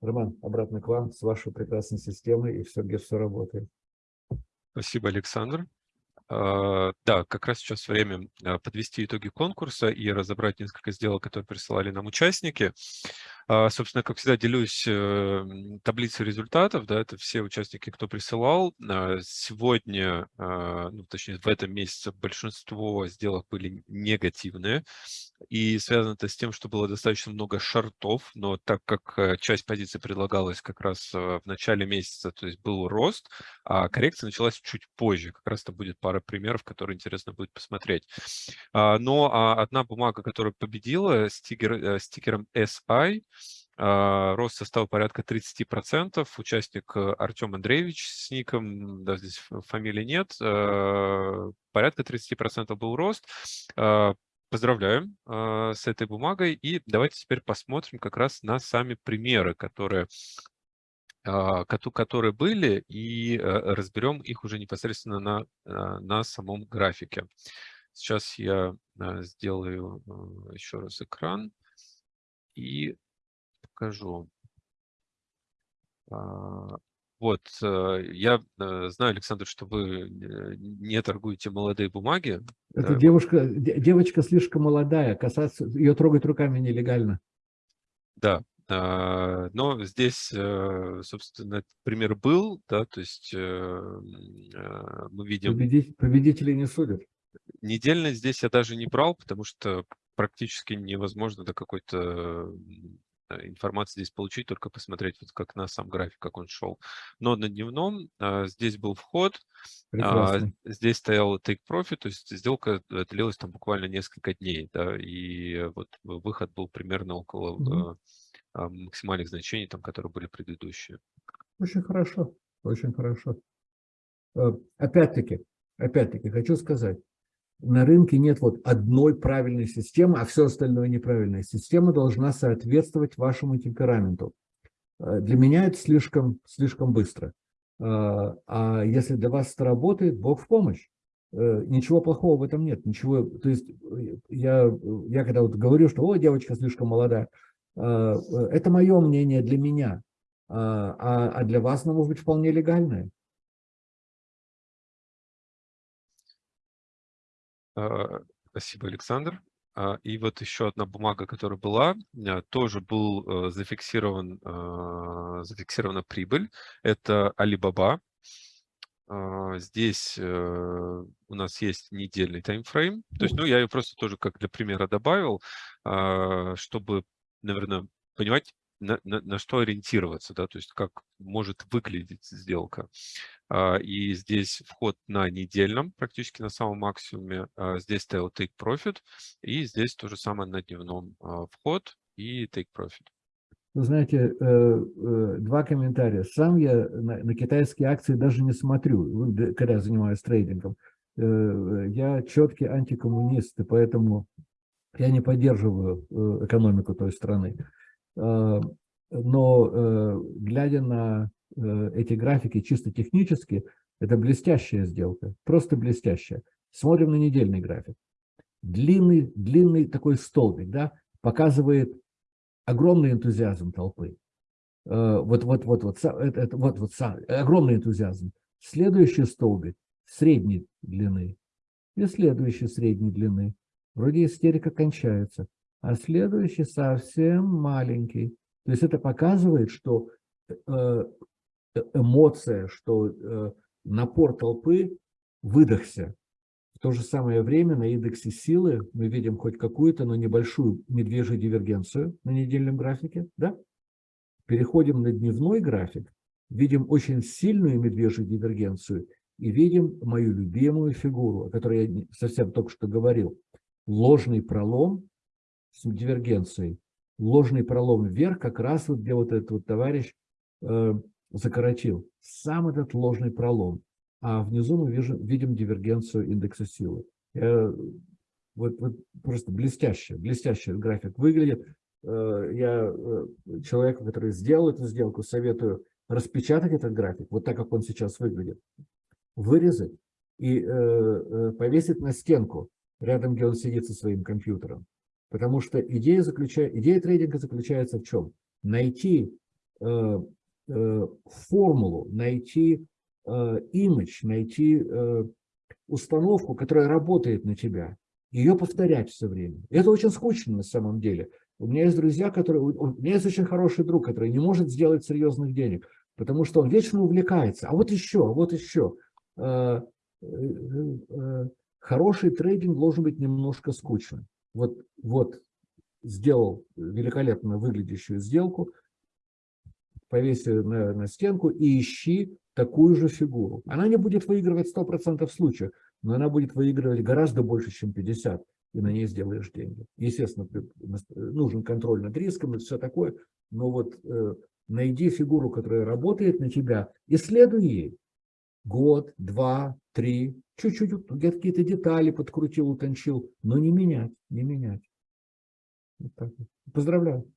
Роман, обратно к вам с вашей прекрасной системой, и все, где все работает. Спасибо, Александр. А, да, как раз сейчас время а, подвести итоги конкурса и разобрать несколько сделок, которые присылали нам участники. А, собственно, как всегда, делюсь э, таблицей результатов. Да, это все участники, кто присылал. Сегодня, ну, точнее, в этом месяце большинство сделок были негативные. И связано это с тем, что было достаточно много шортов, но так как э, часть позиций предлагалась как раз э, в начале месяца, то есть был рост, а коррекция началась чуть позже. Как раз это будет пара примеров, которые интересно будет посмотреть. А, но а, одна бумага, которая победила стикер, стикером SI, а, рост составил порядка 30%. Участник э, Артем Андреевич с ником, да, здесь фамилии нет, порядка 30% был рост. Поздравляем э, с этой бумагой. И давайте теперь посмотрим как раз на сами примеры, которые, которые были, и э, разберем их уже непосредственно на, э, на самом графике. Сейчас я сделаю еще раз экран и покажу. Вот, э, я э, знаю, Александр, что вы не торгуете молодые бумаги. Да. девушка, девочка слишком молодая, касаться, ее трогать руками нелегально. Да, А, но здесь, э, собственно, пример был, да, то есть э, мы видим... Победитель, победители не судят. Недельно здесь я даже не брал, потому что практически невозможно до какой-то информации здесь получить, только посмотреть, вот как на сам график, как он шел. Но на дневном а, здесь был вход, а, здесь стоял take profit, то есть сделка длилась там буквально несколько дней, да, и вот выход был примерно около угу. а, максимальных значений, там, которые были предыдущие. Очень хорошо, очень хорошо. Э, опять-таки, опять-таки хочу сказать, на рынке нет вот одной правильной системы, а все остальное неправильная. Система должна соответствовать вашему темпераменту. Э, для меня это слишком, слишком быстро. Э, а если для вас это работает, Бог в помощь. Э, ничего плохого в этом нет. Ничего, то есть я, я когда вот говорю, что «О, девочка слишком молодая», это мое мнение для меня, а, а для вас оно может быть вполне легальное. Спасибо, Александр. А, и вот еще одна бумага, которая была, а, тоже был э, зафиксирован, зафиксирована прибыль. Это Alibaba. Здесь э, у нас есть недельный таймфрейм. То есть, ну, я ее просто тоже как для примера добавил, чтобы, наверное, понимать, на, на, на что ориентироваться, да, то есть как может выглядеть сделка. А, и здесь вход на недельном, практически на самом максимуме. А, здесь стоял take profit. И здесь то же самое на дневном а, вход и take profit. Вы знаете, э, э, два комментария. Сам я на, на китайские акции даже не смотрю, когда я занимаюсь трейдингом. Э, я четкий антикоммунист, и поэтому я не поддерживаю экономику той страны. Но глядя на Э, эти графики чисто технически, это блестящая сделка, просто блестящая. Смотрим на недельный график. Длинный, длинный такой столбик, да, показывает огромный энтузиазм толпы. Э, вот, вот, вот, вот, это, это, вот, вот огромный энтузиазм. Следующий столбик средней длины и следующий средней длины. Вроде истерика кончается, а следующий совсем маленький. То есть это показывает, что э, Э, эмоция, что э, напор толпы выдохся. В то же самое время на индексе силы мы видим хоть какую-то, но небольшую медвежью дивергенцию на недельном графике. Да? Переходим на дневной график, видим очень сильную медвежью дивергенцию и видим мою любимую фигуру, о которой я совсем только что говорил. Ложный пролом дивергенцией. Ложный пролом вверх, как раз вот где вот этот вот товарищ э, закоротил сам этот ложный пролом, а внизу мы видим, видим дивергенцию индекса силы. Я, вот, вот просто блестяще, блестяще график выглядит. Э, я э, человеку, который сделал эту сделку, советую распечатать этот график, вот так, как он сейчас выглядит, вырезать и э, повесить на стенку, рядом, где он сидит со своим компьютером. Потому что идея, заключая, идея трейдинга заключается в чем? Найти Э, формулу, найти имидж, найти э, установку, которая работает на тебя, ее повторять все время. Это очень скучно на самом деле. У меня есть друзья, которые... У меня есть очень хороший друг, который не может сделать серьезных денег, потому что он вечно увлекается. А вот еще, а вот еще. Э, хороший трейдинг должен быть немножко скучным. Вот, вот сделал великолепно выглядящую сделку, повеси на, на стенку и ищи такую же фигуру. Она не будет выигрывать 100% случаев, но она будет выигрывать гораздо больше, чем 50, и на ней сделаешь деньги. Естественно, нужен контроль над риском и все такое, но вот э, найди фигуру, которая работает на тебя, исследуй ей. Год, два, три, чуть-чуть какие-то детали подкрутил, утончил, но не менять, не менять. Вот Поздравляю.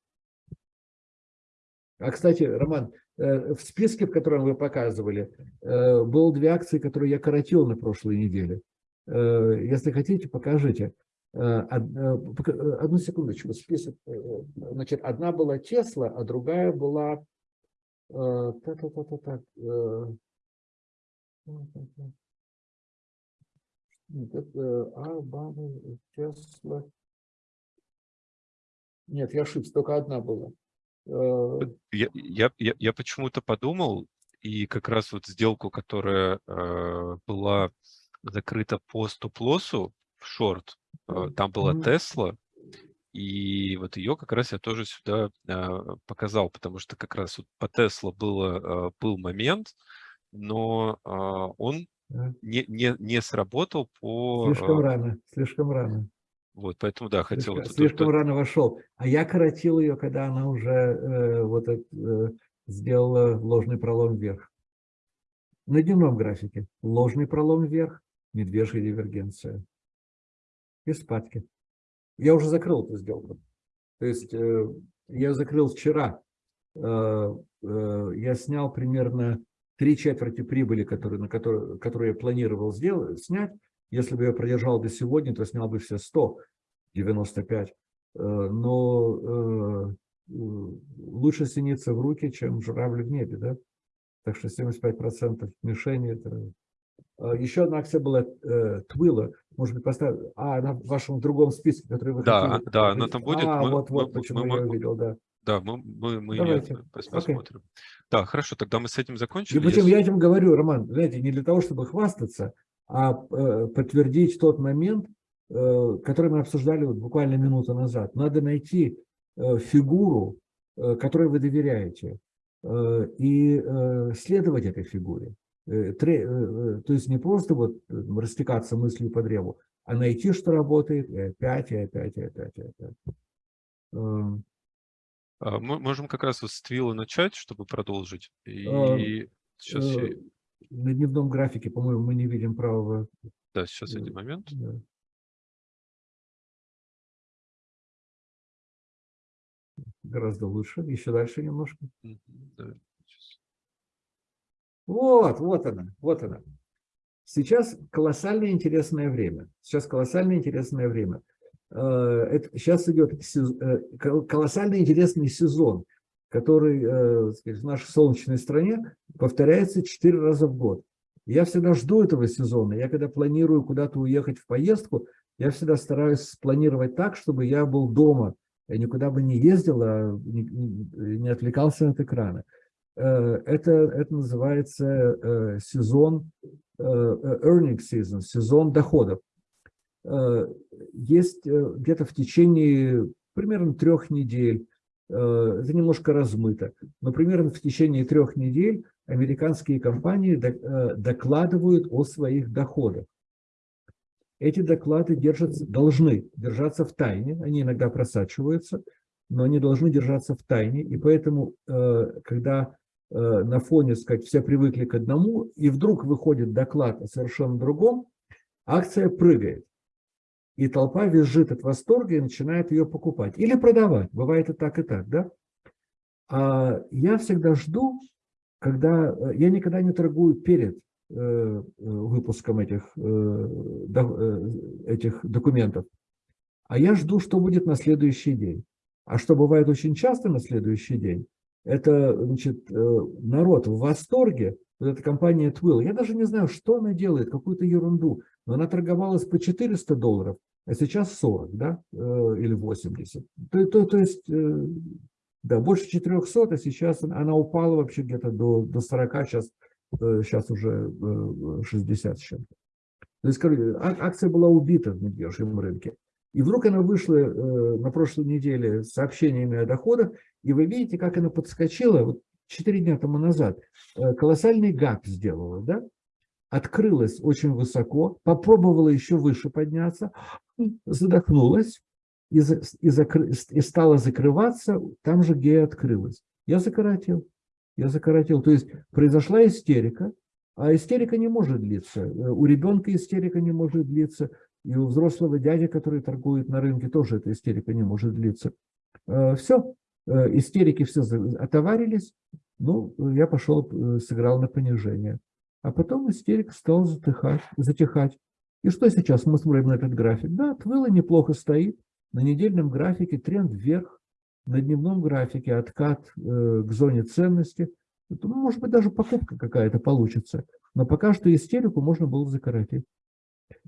А, кстати, Роман, э, в списке, в котором вы показывали, э, было две акции, которые я коротил на прошлой неделе. Э, если хотите, покажите. Одну секундочку. Список. Значит, одна была Тесла, а другая была... Так, так, так, так, А, Тесла. Нет, я ошибся, только одна была. Э, Я, я, я, я почему-то подумал, и как раз вот сделку, которая э, была закрыта по стоп-лоссу в шорт, э, там была. Тесла, и вот ее как раз я тоже сюда э, показал, потому что как раз вот по Тесла было, э, был момент, но э, он. Не, не, не сработал по... Слишком э, рано, слишком рано. вот, поэтому, да, хотел... Слишком, слишком рано вошел. А я коротил ее, когда она уже э, вот э, сделала ложный пролом вверх. На дневном графике ложный пролом вверх, медвежья дивергенция. И спадки. Я уже закрыл эту сделку. То есть э, я закрыл вчера. Э, э, я снял примерно три четверти прибыли, которые, на которую, которую я планировал сделать, снять. Если бы я продержал до сегодня, то снял бы все 100, 95. Э, Но э, э, лучше синиться в руки, чем журавль в небе, да? Так что 75% мишени это... А, Еще одна акция была э, Твила. Может быть, поставь... А, она в вашем другом списке, который вы Да, хотели. да, она там будет. А, Мы- вот, вот мы- почему мы- я увидел, да. Да, мы, мы, мы Давайте. посмотрим. Да, хорошо, тогда мы с этим И закончили. причем Если- я этим говорю, Роман, знаете, не для того, чтобы хвастаться, а э, подтвердить тот момент, э, который мы обсуждали вот буквально минуту назад. Надо найти э, фигуру, которой вы доверяете, и следовать этой фигуре. То есть не просто вот растекаться мыслью по древу, а найти, что работает, и опять, и опять, и опять, и опять. А, Мы можем как раз с Твилла начать, чтобы продолжить. А, И сейчас, э, я- На дневном графике, по-моему, мы не видим правого да, сейчас э, один момент. Да. Гораздо лучше. Еще дальше немножко. Да. Вот, вот она, вот она. Сейчас колоссально интересное время. Сейчас колоссально интересное время. Э, Это, сейчас идет э, кол- колоссально интересный сезон, который э, сказать, в нашей солнечной стране повторяется четыре раза в год. Я всегда жду этого сезона. Я когда планирую куда-то уехать в поездку, я всегда стараюсь спланировать так, чтобы я был дома. Я никуда бы не ездил, а не, не- отвлекался от экрана. Это, это называется сезон, earning season, сезон доходов. Э, Есть э, где-то в течение примерно трех недель, э, это немножко размыто, но примерно в течение трех недель американские компании док- докладывают о своих доходах. Эти доклады держатся, должны держаться в тайне, они иногда просачиваются, но они должны держаться в тайне, и поэтому, когда на фоне, сказать, все привыкли к одному, и вдруг выходит доклад о совершенно другом, акция прыгает. И толпа визжит от восторга и начинает ее покупать. Или продавать. Бывает и так, и так, да? А я всегда жду, когда... э, Я никогда не торгую перед э, э, выпуском этих, этих документов. А я жду, что будет на следующий день. А что бывает очень часто на следующий день, это значит, народ в восторге, вот эта компания Twill, я даже не знаю, что она делает, какую-то ерунду, она торговалась по 400 долларов, а сейчас 40, да, э, или 80. То, то, то есть, э, да, больше 400, а сейчас она упала вообще где-то до, до 40, сейчас, э, сейчас уже э, 60 с чем-то. То есть, короче, а- акция была убита в медвежьем рынке. И вдруг она вышла э, на прошлой неделе с сообщениями о доходах, и вы видите, как она подскочила, вот 4 дня тому назад, э, колоссальный гап сделала, да? Открылась очень высоко, попробовала еще выше подняться, задохнулась и, и, закры- и стала закрываться там же, где и открылась. Я закоротил. Я закоротил. То есть произошла истерика, а истерика не может длиться. Э, У ребенка истерика не может длиться, и у взрослого дяди, который торгует на рынке, тоже эта истерика не может длиться. Все, истерики все отоварились, ну, я пошел, э, сыграл на понижение. А потом истерика стала затыхать, затихать. И что сейчас мы смотрим на этот график? Да, Твилла неплохо стоит. На недельном графике тренд вверх, на дневном графике откат э, к зоне ценности. Это, ну, может быть, даже покупка какая-то получится. Но пока что истерику можно было закоротить.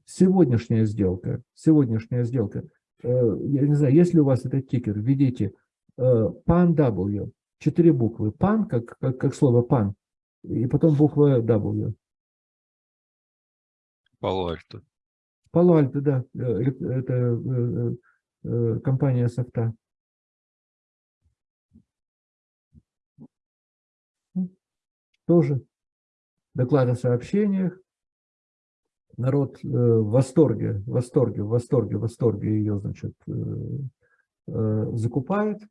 Сегодняшняя сделка, сегодняшняя сделка, э, я не знаю, есть ли у вас этот тикер, введите PAN W. Четыре буквы. PAN, как, как, как слово PAN. И потом буква W. Пало-Альто. Пало-Альто, да. Это компания софта. Тоже доклад о сообщениях. Народ в восторге, в восторге, в восторге, в восторге ее, значит, закупает,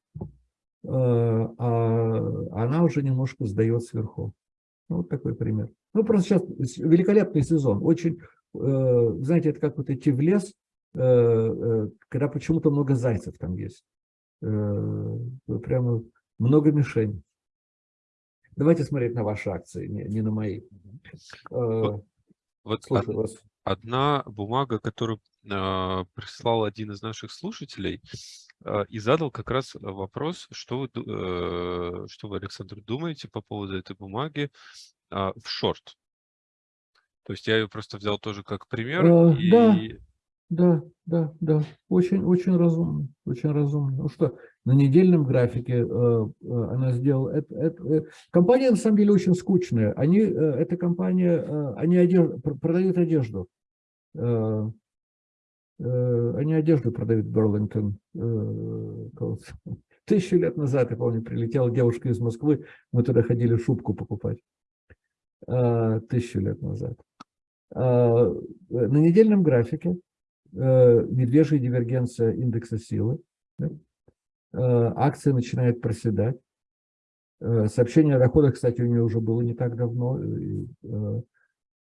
а она уже немножко сдает сверху. Вот такой пример. Ну, просто сейчас великолепный сезон. Очень, знаете, это как вот идти в лес, когда почему-то много зайцев там есть. Прямо много мишеней. Давайте смотреть на ваши акции, не, не на мои. Вот, вот од, вас. одна бумага, которую э, прислал один из наших слушателей э, и задал как раз вопрос, что вы, э, что вы, Александр, думаете по поводу этой бумаги э, в шорт. То есть я ее просто взял тоже как пример. Э, и... Да, да, да, да. Очень, очень разумно, очень разумно. Ну что, на недельном графике э, э, она сделала. Это, это, э, компания на самом деле очень скучная. Они, эта компания, они одежду, продают одежду. Они одежду продают в Берлингтон. *laughs* Тысячу лет назад, я помню, прилетела девушка из Москвы, мы туда ходили шубку покупать. Тысячу лет назад. На недельном графике медвежья дивергенция индекса силы. Э, акция начинает проседать. Э, сообщение о доходах, кстати, у нее уже было не так давно. И э,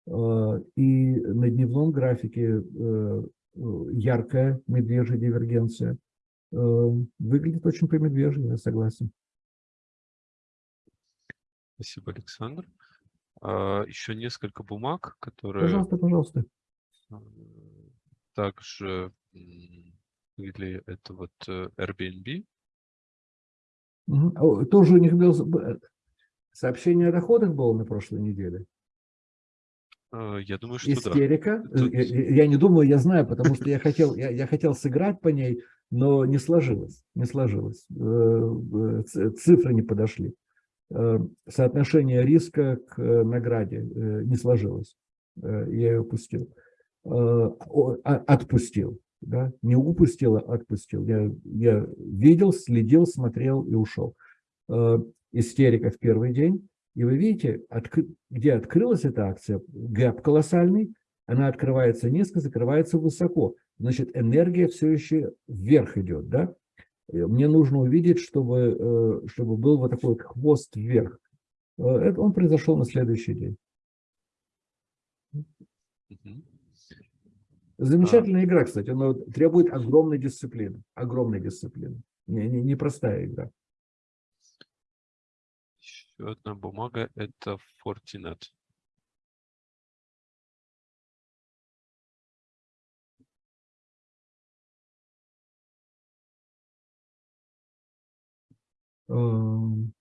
на дневном графике яркая медвежья дивергенция. Выглядит очень по-медвежьи, я согласен. Спасибо, Александр. А, еще несколько бумаг, которые... Пожалуйста, пожалуйста. Также или это вот Airbnb. Тоже у них было сообщение о доходах было на прошлой неделе. А, я думаю, что Истерика. да. Тут... Я, я не думаю, я знаю, потому что я хотел, я, я хотел сыграть по ней, но не сложилось. Не сложилось. Э, э, цифры не подошли. Э, соотношение риска к награде не сложилось. Я ее упустил. А, отпустил да, не упустил, а отпустил. Я, я видел, следил, смотрел и ушел. Э, истерика в первый день. И вы видите, от, где открылась эта акция, гэп колоссальный, она открывается низко, закрывается высоко. Значит, энергия все еще вверх идет. Да? Мне нужно увидеть, чтобы, э, чтобы был вот такой хвост вверх. Э, это он произошел на следующий день. Замечательная а. игра, кстати, но требует огромной дисциплины. Огромной дисциплины. Не, не, непростая игра. Еще одна бумага – это Fortinet. Эм,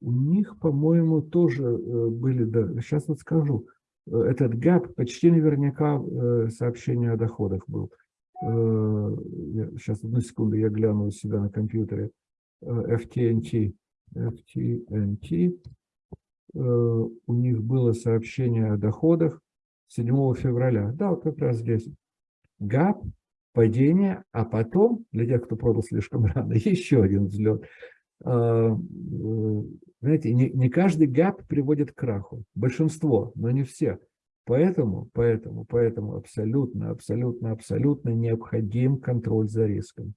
у них, по-моему, тоже э, были, да, сейчас вот скажу, Э, этот гэп почти наверняка э, сообщение о доходах был. Э, сейчас, одну секунду, я гляну у себя на компьютере. FTNT. FTNT. У них было сообщение о доходах 7 февраля. Да, вот как раз здесь. ГАП, падение, а потом, для тех, кто продал слишком *laughs* рано, еще один взлет. Знаете, не, не каждый гэп приводит к краху. Большинство, но не все. Поэтому, поэтому, поэтому абсолютно, абсолютно, абсолютно необходим контроль за риском.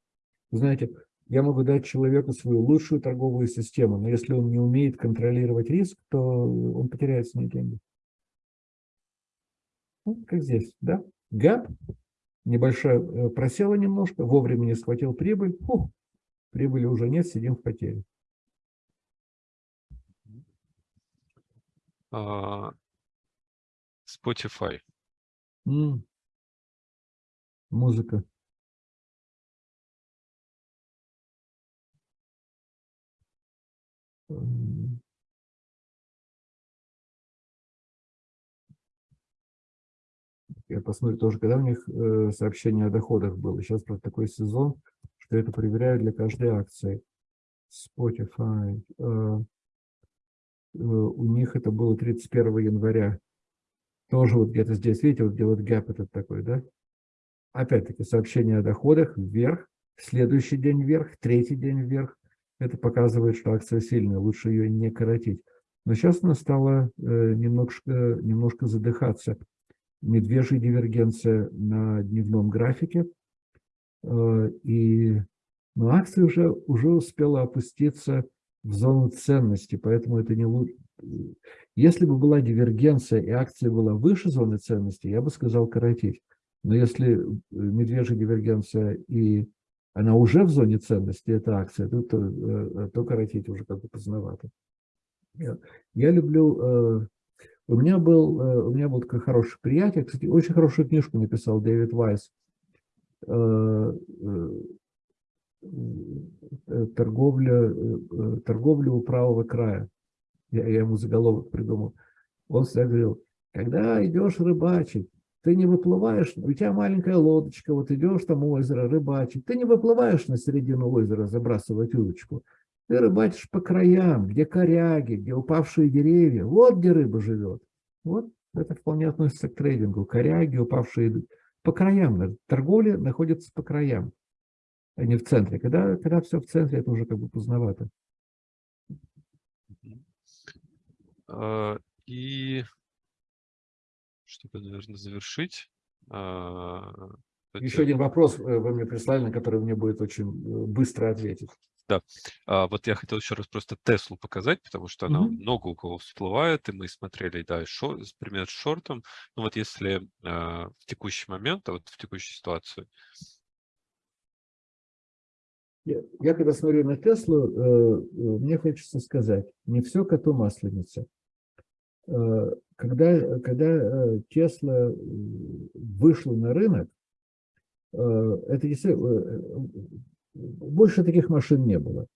Знаете, я могу дать человеку свою лучшую торговую систему, но если он не умеет контролировать риск, то он потеряет свои деньги. Вот как здесь, да? Гэп, небольшое, э, просело немножко, вовремя не схватил прибыль, фу, прибыли уже нет, сидим в потере. А, Spotify. М. Музыка. Я посмотрю тоже, когда у них э, сообщение о доходах было. Сейчас просто такой сезон, что это проверяю для каждой акции. Spotify. Э, э, у них это было 31 января. Тоже вот где-то здесь, видите, вот где вот гэп этот такой, да? Опять-таки сообщение о доходах вверх, следующий день вверх, третий день вверх. Это показывает, что акция сильная, лучше ее не коротить. Но сейчас она стала э, немножко, немножко задыхаться. Медвежья дивергенция на дневном графике. И но акция уже, уже успела опуститься в зону ценности, поэтому это не лучше. Если бы была дивергенция и акция была выше зоны ценности, я бы сказал коротить. Но если э, медвежья дивергенция и она уже в зоне ценности, эта акция, то, то, э, то коротить уже как бы поздновато. Я, люблю... Э, у меня был, у меня был такой хороший приятель, кстати, очень хорошую книжку написал Дэвид Вайс Э, торговля, э, э, торговля у правого края. Я, я ему заголовок придумал. Он всегда говорил, когда идешь рыбачить, ты не выплываешь, у тебя маленькая лодочка, вот идешь там у озера рыбачить, ты не выплываешь на середину озера забрасывать удочку. Ты рыбачишь по краям, где коряги, где упавшие деревья. Вот где рыба живет. Вот это вполне относится к трейдингу. Коряги, упавшие по краям. Торговля находится по краям а не в центре. Когда, когда все в центре, это уже как бы поздновато. А, и чтобы, наверное, завершить. А, Еще один вопрос э, вы мне прислали, на который мне будет очень э, быстро ответить. Да, а, вот я хотел еще раз просто Теслу показать, потому что она mm -hmm. много у кого всплывает, и мы смотрели, да, шор, пример с шортом. Ну вот если а, в текущий момент, а вот в текущей ситуации, я, я когда смотрю на Теслу, э, э, мне хочется сказать, не все коту масленица. Э, когда, когда Тесла вышла на рынок, это больше таких машин не было.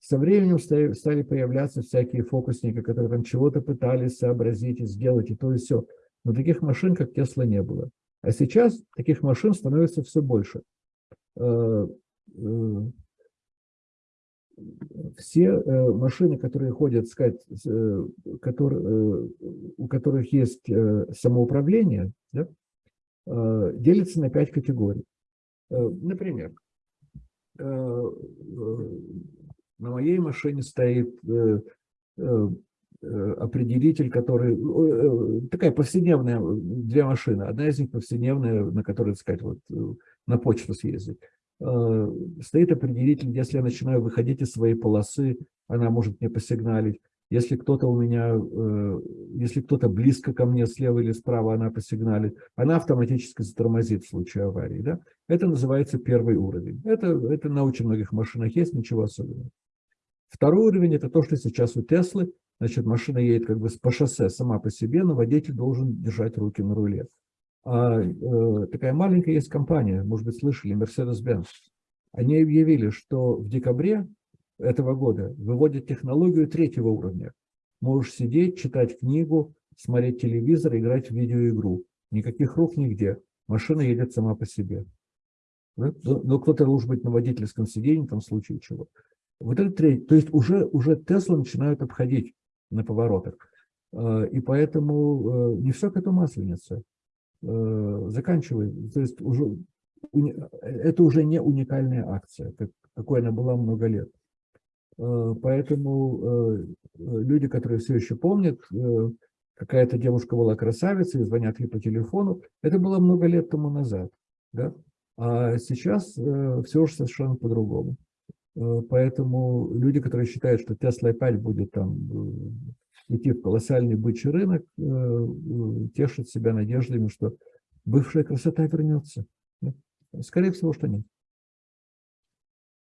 Со временем стали, стали появляться всякие фокусники, которые там чего-то пытались сообразить и сделать, и то, и все. Но таких машин, как Тесла, не было. А сейчас таких машин становится все больше все э, машины, которые ходят, сказать, э, которые, э, у которых есть самоуправление, да, делятся на пять категорий. Например, на моей машине стоит определитель, который... Такая повседневная, две машины. Одна из них повседневная, на которой, сказать, вот, на почту съездить. Э, стоит определитель, если я начинаю выходить из своей полосы, она может мне посигналить. Если кто-то у меня, э, если кто-то близко ко мне, слева или справа, она посигналит, она автоматически затормозит в случае аварии. Да? Это называется первый уровень. Это, это на очень многих машинах есть, ничего особенного. Второй уровень – это то, что сейчас у Теслы. Значит, машина едет как бы по шоссе сама по себе, но водитель должен держать руки на руле. А, э, такая маленькая есть компания, может быть, слышали, Mercedes-Benz. Они объявили, что в декабре этого года выводят технологию третьего уровня. Можешь сидеть, читать книгу, смотреть телевизор, играть в видеоигру. Никаких рук нигде. Машина едет сама по себе. Но ну, кто-то должен быть на водительском сиденье, там в случае чего. Вот это третий. То есть уже, уже Тесла начинают обходить на поворотах. А, и поэтому э, не все к этому масленица. Э, заканчивает. То есть уже, это уже не уникальная акция, как, какой она была много лет. Э, поэтому э, люди, которые все еще помнят, какая-то девушка была красавицей, звонят ей по телефону, это было много лет тому назад. Да? А сейчас все уже совершенно по-другому. Поэтому люди, которые считают, что Tesla опять будет там идти в колоссальный бычий рынок, э, э, тешит себя надеждами, что бывшая красота вернется. Скорее всего, что нет.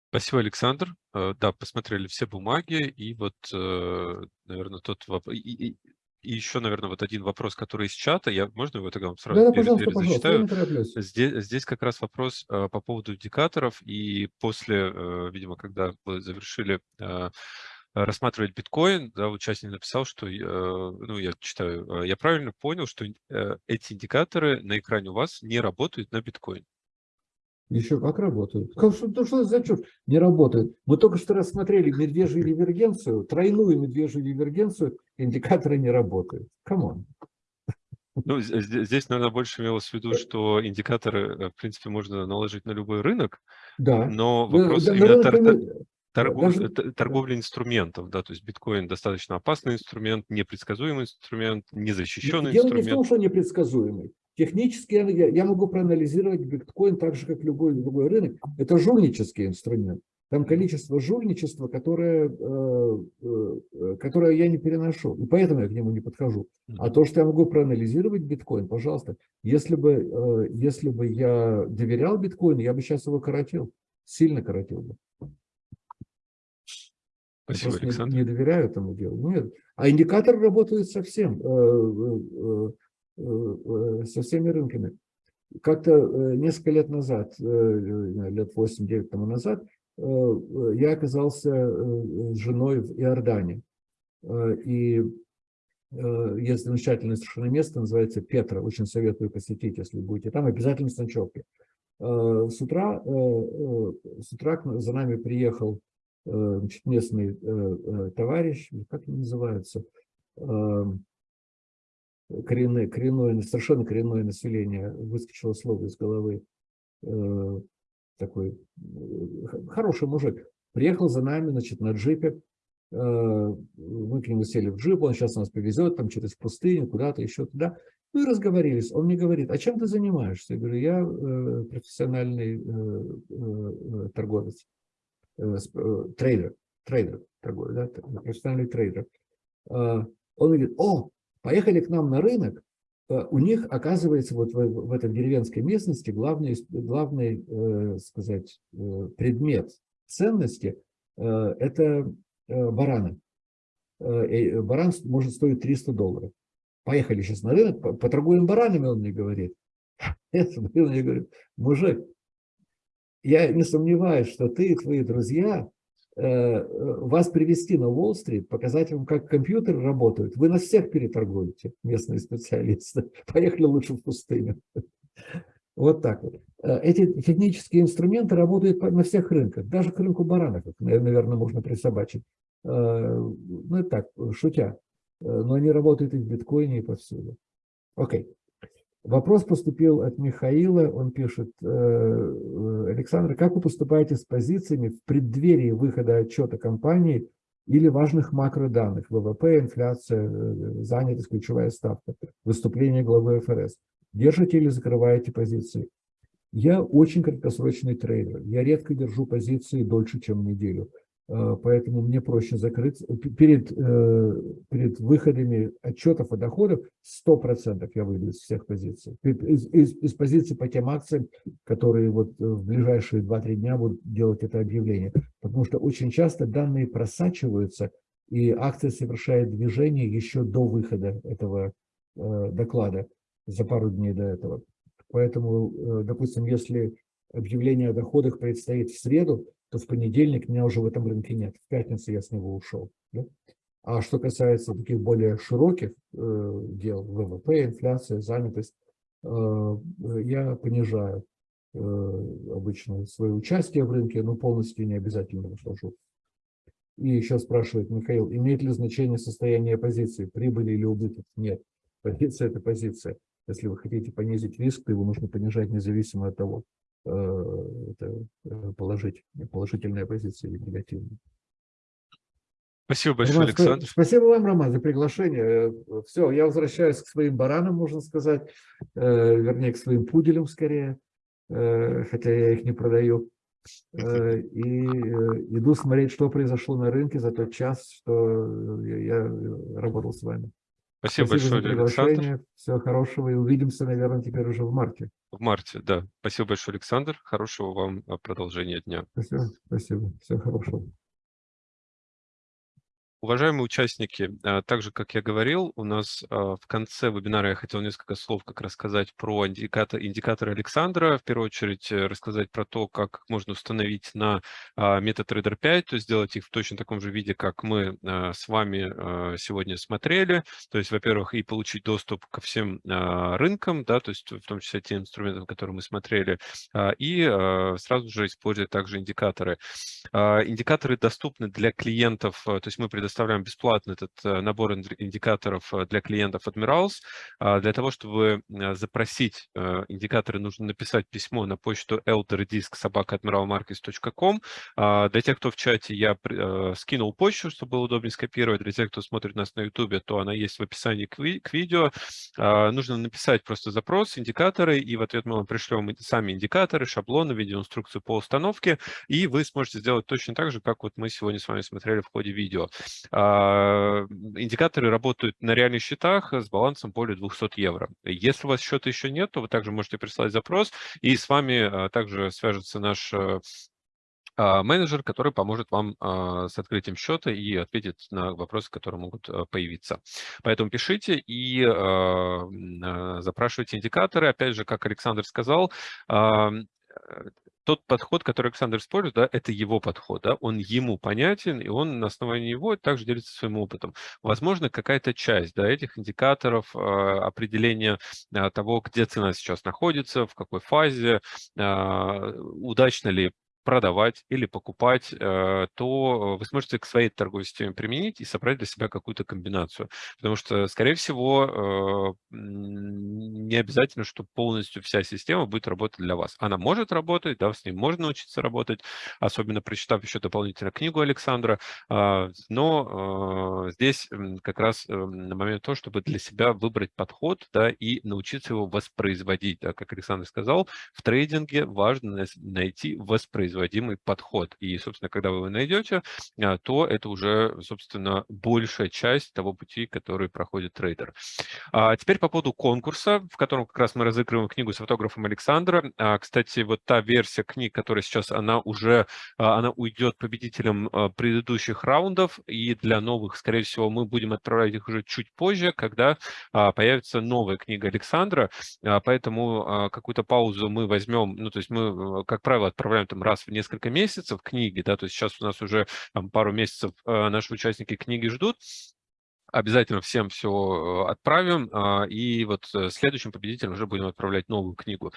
Спасибо, Александр. Э, да, посмотрели все бумаги, и вот, наверное, тот вопрос... И, и еще, наверное, вот один вопрос, который из чата, я, можно его тогда вам сразу да, пожалуйста, пожалуйста, зачитаю? Здесь, здесь как раз вопрос по поводу индикаторов, и после, видимо, когда вы завершили рассматривать биткоин, да, участник написал, что, э, ну, я читаю, э, я правильно понял, что эти индикаторы на экране у вас не работают на биткоин. Еще как работают. Как, что, ну, что за чушь? Не работают. Мы только что рассмотрели медвежью дивергенцию, тройную медвежью дивергенцию, индикаторы не работают. Come on. Ну, здесь, наверное, больше имелось в виду, что индикаторы, э, в принципе, можно наложить на любой рынок, да. но вопрос да, именно рынок, торгов, даже... торговли инструментов, да, то есть биткоин достаточно опасный инструмент, непредсказуемый инструмент, незащищенный Дело инструмент. Дело не в том, что непредсказуемый. Технически я, я могу проанализировать биткоин так же, как любой другой рынок. Это жульнический инструмент. Там количество жульничества, которое, э, э, которое я не переношу. И поэтому я к нему не подхожу. А то, что я могу проанализировать биткоин, пожалуйста. Если бы, э, если бы я доверял биткоину, я бы сейчас его коротил. Сильно коротил бы. Спасибо, Просто Александр. Не, не доверяю этому делу. Нет. А индикатор работает совсем, э, э, со всеми рынками. Как-то несколько лет назад, лет 8-9 тому назад, я оказался с женой в Иордане. И есть замечательное совершенно место, называется Петра. Очень советую посетить, если будете там. Обязательно с ночевки. С утра, с утра за нами приехал значит, местный товарищ, как он называется, коренное, коренное, совершенно коренное население, выскочило слово из головы, такой хороший мужик, приехал за нами, значит, на джипе, мы к нему сели в джип, он сейчас нас повезет там через пустыню, куда-то еще туда. Мы разговорились. Он мне говорит, а чем ты занимаешься? Я говорю, я э, профессиональный э, э, торговец, э, э, трейдер, трейдер, торговец, да, профессиональный трейдер. Э, он говорит, о, поехали к нам на рынок, Э, у них, оказывается, вот в, в этой деревенской местности главный, главный э, сказать, э, предмет ценности э, – это э, бараны. Э, баран может стоить 300 долларов. Поехали сейчас на рынок, поторгуем баранами, он мне говорит. *laughs* Я мне говорю, мужик, я не сомневаюсь, что ты и твои друзья Э, вас привести на Уолл-стрит, показать вам, как компьютеры работают. Вы нас всех переторгуете, местные специалисты. *laughs* Поехали лучше в пустыню. *laughs* Вот так вот. Э, эти технические инструменты работают на всех рынках, даже к рынку баранов, наверное, можно присобачить. Э, ну, это так, шутя. Но они работают и в биткоине, и повсюду. Окей. Вопрос поступил от Михаила, он пишет, «Э, э, Александр, как вы поступаете с позициями в преддверии выхода отчета компании или важных макроданных, ВВП, инфляция, э, занятость, ключевая ставка, выступление главы ФРС? Держите или закрываете позиции? Я очень краткосрочный трейдер, я редко держу позиции дольше, чем неделю. Э, поэтому мне проще закрыть. Перед, э, перед выходами отчетов о доходах 100% я выйду из всех позиций. Из, из, из позиций по тем акциям, которые вот в ближайшие 2-3 дня будут делать это объявление. Потому что очень часто данные просачиваются, и акция совершает движение еще до выхода этого э, доклада, за пару дней до этого. Поэтому, допустим, если объявление о доходах предстоит в среду, то в понедельник меня уже в этом рынке нет. В пятницу я с него ушел. Да? А что касается таких более широких э, дел, ВВП, инфляция, занятость, э, я понижаю э, обычно свое участие в рынке, но полностью не обязательно выхожу. И еще спрашивает Михаил, имеет ли значение состояние позиции, прибыли или убыток? Нет, позиция – это позиция. Если вы хотите понизить риск, то его нужно понижать независимо от того, это э, положить, положительная позиция или негативная. Спасибо большое, Роман, Александр. Спасибо вам, Роман, за приглашение. Э, Все, я возвращаюсь к своим баранам, можно сказать, вернее, к своим пуделям скорее, хотя я их не продаю. И иду смотреть, что произошло на рынке за тот час, что я работал с вами. Спасибо, Спасибо большое, Александр. Всего хорошего и увидимся, наверное, теперь уже в марте. В марте, да. Спасибо большое, Александр. Хорошего вам а, продолжения дня. Спасибо, спасибо. Всего хорошего. Уважаемые участники, а, так же, как я говорил, у нас а, в конце вебинара я хотел несколько слов как рассказать про индикатор, индикаторы Александра. В первую очередь э, рассказать про то, как можно установить на а, MetaTrader 5, то есть сделать их в точно таком же виде, как мы с вами сегодня смотрели. То есть, во-первых, и получить доступ ко всем рынкам, да, то есть в том числе тем инструментам, которые мы смотрели, и сразу же использовать также индикаторы. Индикаторы доступны для клиентов, то есть мы предоставляем предоставляем бесплатно этот э, набор индикаторов э, для клиентов Admirals. А, для того, чтобы э, запросить индикаторы, нужно написать письмо на почту elderdisk.admiralmarkets.com. А, для тех, кто в чате, я скинул почту, чтобы было удобнее скопировать. Для тех, кто смотрит нас на YouTube, то она есть в описании к видео. А, нужно написать просто запрос, индикаторы, и в ответ мы вам пришлем сами индикаторы, шаблоны, видеоинструкцию по установке, и вы сможете сделать точно так же, как вот мы сегодня с вами смотрели в ходе видео. А, индикаторы работают на реальных счетах с балансом более 200 евро. Если у вас счета еще нет, то вы также можете прислать запрос, и с вами а, также свяжется наш а, менеджер, который поможет вам с открытием счета и ответит на вопросы, которые могут появиться. Поэтому пишите и запрашивайте индикаторы. Опять же, как Александр сказал, тот подход, который Александр использует, да, это его подход, да, он ему понятен, и он на основании его также делится своим опытом. Возможно, какая-то часть, да, этих индикаторов, э, определения э, того, где цена сейчас находится, в какой фазе, э, удачно ли продавать или покупать, э, то вы сможете к своей торговой системе применить и собрать для себя какую-то комбинацию. Потому что, скорее всего, э, не обязательно, что полностью вся система будет работать для вас. Она может работать, да, с ней можно научиться работать, особенно прочитав еще дополнительно книгу Александра, а, но э, здесь как раз на момент то, чтобы для себя выбрать подход, да, и научиться его воспроизводить. Да, как Александр сказал, в трейдинге важно найти воспроизводить производимый подход. И, собственно, когда вы его найдете, а, то это уже, собственно, большая часть того пути, который проходит трейдер. А теперь по поводу конкурса, в котором как раз мы разыгрываем книгу с фотографом Александра. А, кстати, вот та версия книг, которая сейчас, она уже, а, она уйдет победителям предыдущих раундов, и для новых, скорее всего, мы будем отправлять их уже чуть позже, когда появится новая книга Александра, поэтому какую-то паузу мы возьмем, ну, то есть мы, как правило, отправляем там раз в несколько месяцев книги, да, то есть сейчас у нас уже там, пару месяцев э, наши участники книги ждут, Обязательно всем все э, отправим, а, и вот э, следующим победителям уже будем отправлять новую книгу.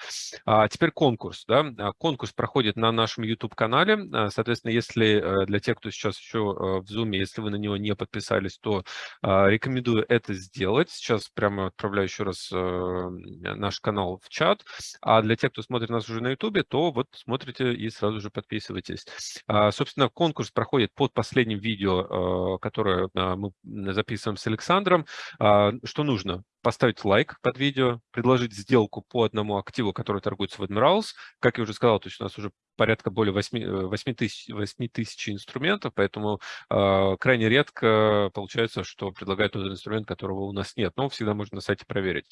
А теперь конкурс. Да? А, конкурс проходит на нашем YouTube-канале. А, соответственно, если э, для тех, кто сейчас еще в Zoom, если вы на него не подписались, то рекомендую это сделать. Сейчас прямо отправляю еще раз наш канал в чат. А для тех, кто смотрит нас уже на YouTube, то вот смотрите и сразу же подписывайтесь. Собственно, конкурс проходит под последним видео, которое мы записывали записываем с Александром. А, что нужно? Поставить лайк под видео, предложить сделку по одному активу, который торгуется в Admirals. Как я уже сказал, то есть у нас уже порядка более 8, 8, э, тысяч, 8 тысяч инструментов, поэтому э, крайне редко получается, что предлагают тот инструмент, которого у нас нет, но всегда можно на сайте проверить.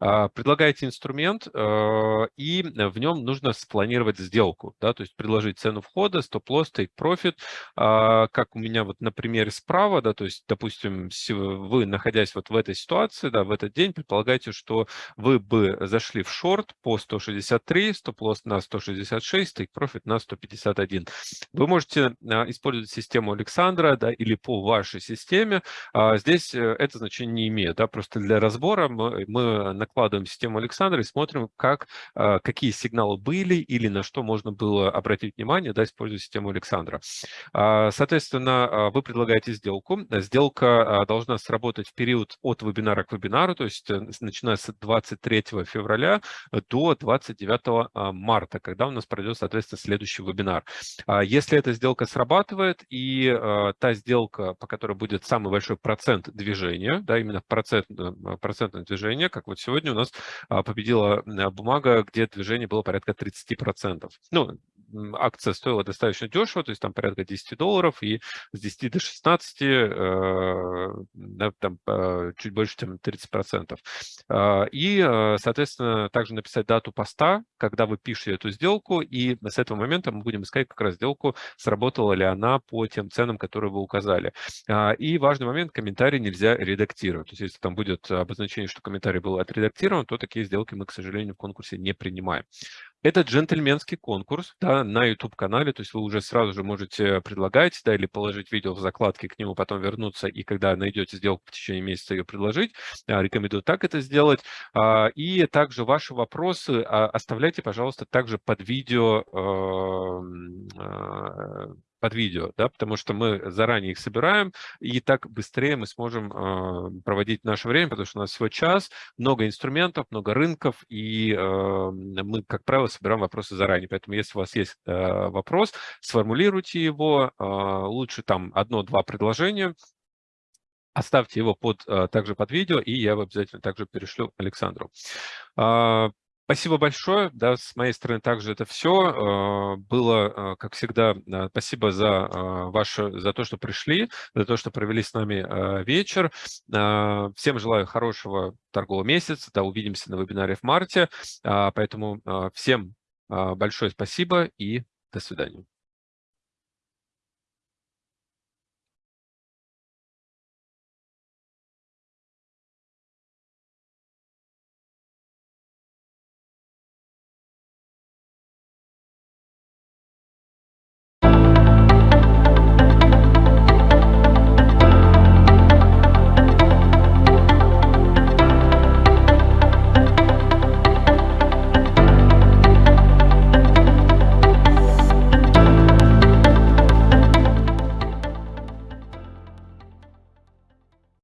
Э, предлагаете инструмент, э, и в нем нужно спланировать сделку, да, то есть предложить цену входа, стоп-лосс, take-profit, э, как у меня вот на примере справа, да, то есть, допустим, вы, находясь вот в этой ситуации, да, в этот день, предполагаете, что вы бы зашли в шорт по 163, стоп-лосс на 166, take-profit профит на 151. Вы можете а, использовать систему Александра да, или по вашей системе. А, здесь э, это значение не имеет. Да, просто для разбора мы, мы накладываем систему Александра и смотрим, как, а, какие сигналы были или на что можно было обратить внимание, да, используя систему Александра. Соответственно, вы предлагаете сделку. Сделка должна сработать в период от вебинара к вебинару, то есть э, начиная с 23 февраля до 29 марта, когда у нас пройдет, соответственно, следующий вебинар. А если эта сделка срабатывает, и а, та сделка, по которой будет самый большой процент движения, да, именно процент, э, процентное движение, как вот сегодня у нас а, победила бумага, где движение было порядка 30%. Ну, акция стоила достаточно дешево, то есть там порядка 10 долларов, и с 10 до 16, э, да, там чуть больше, чем 30%. И, соответственно, также написать дату поста, когда вы пишете эту сделку, и с этого момента мы будем искать как раз сделку, сработала ли она по тем ценам, которые вы указали. И важный момент, комментарий нельзя редактировать. То есть если там будет обозначение, что комментарий был отредактирован, то такие сделки мы, к сожалению, в конкурсе не принимаем. Это джентльменский конкурс да, на YouTube-канале, то есть вы уже сразу же можете предлагать, да, или положить видео в закладке к нему, потом вернуться, и когда найдете сделку в течение месяца, ее предложить. Рекомендую так это сделать. А, и также ваши вопросы а, оставляйте, пожалуйста, также под видео эм, а, под видео, да, потому что мы заранее их собираем, и так быстрее мы сможем э, проводить наше время, потому что у нас всего час, много инструментов, много рынков, и э, мы, как правило, собираем вопросы заранее. Поэтому, если у вас есть э, вопрос, сформулируйте его, э, лучше там одно-два предложения, оставьте его под, также под видео, и я его обязательно также перешлю Александру. Спасибо большое. Да, с моей стороны также это все. А, было, а, как всегда, спасибо за, ваше, за то, что пришли, за то, что провели с нами вечер. Всем желаю хорошего торгового месяца. Да, увидимся на вебинаре в марте. Поэтому всем большое спасибо и до свидания.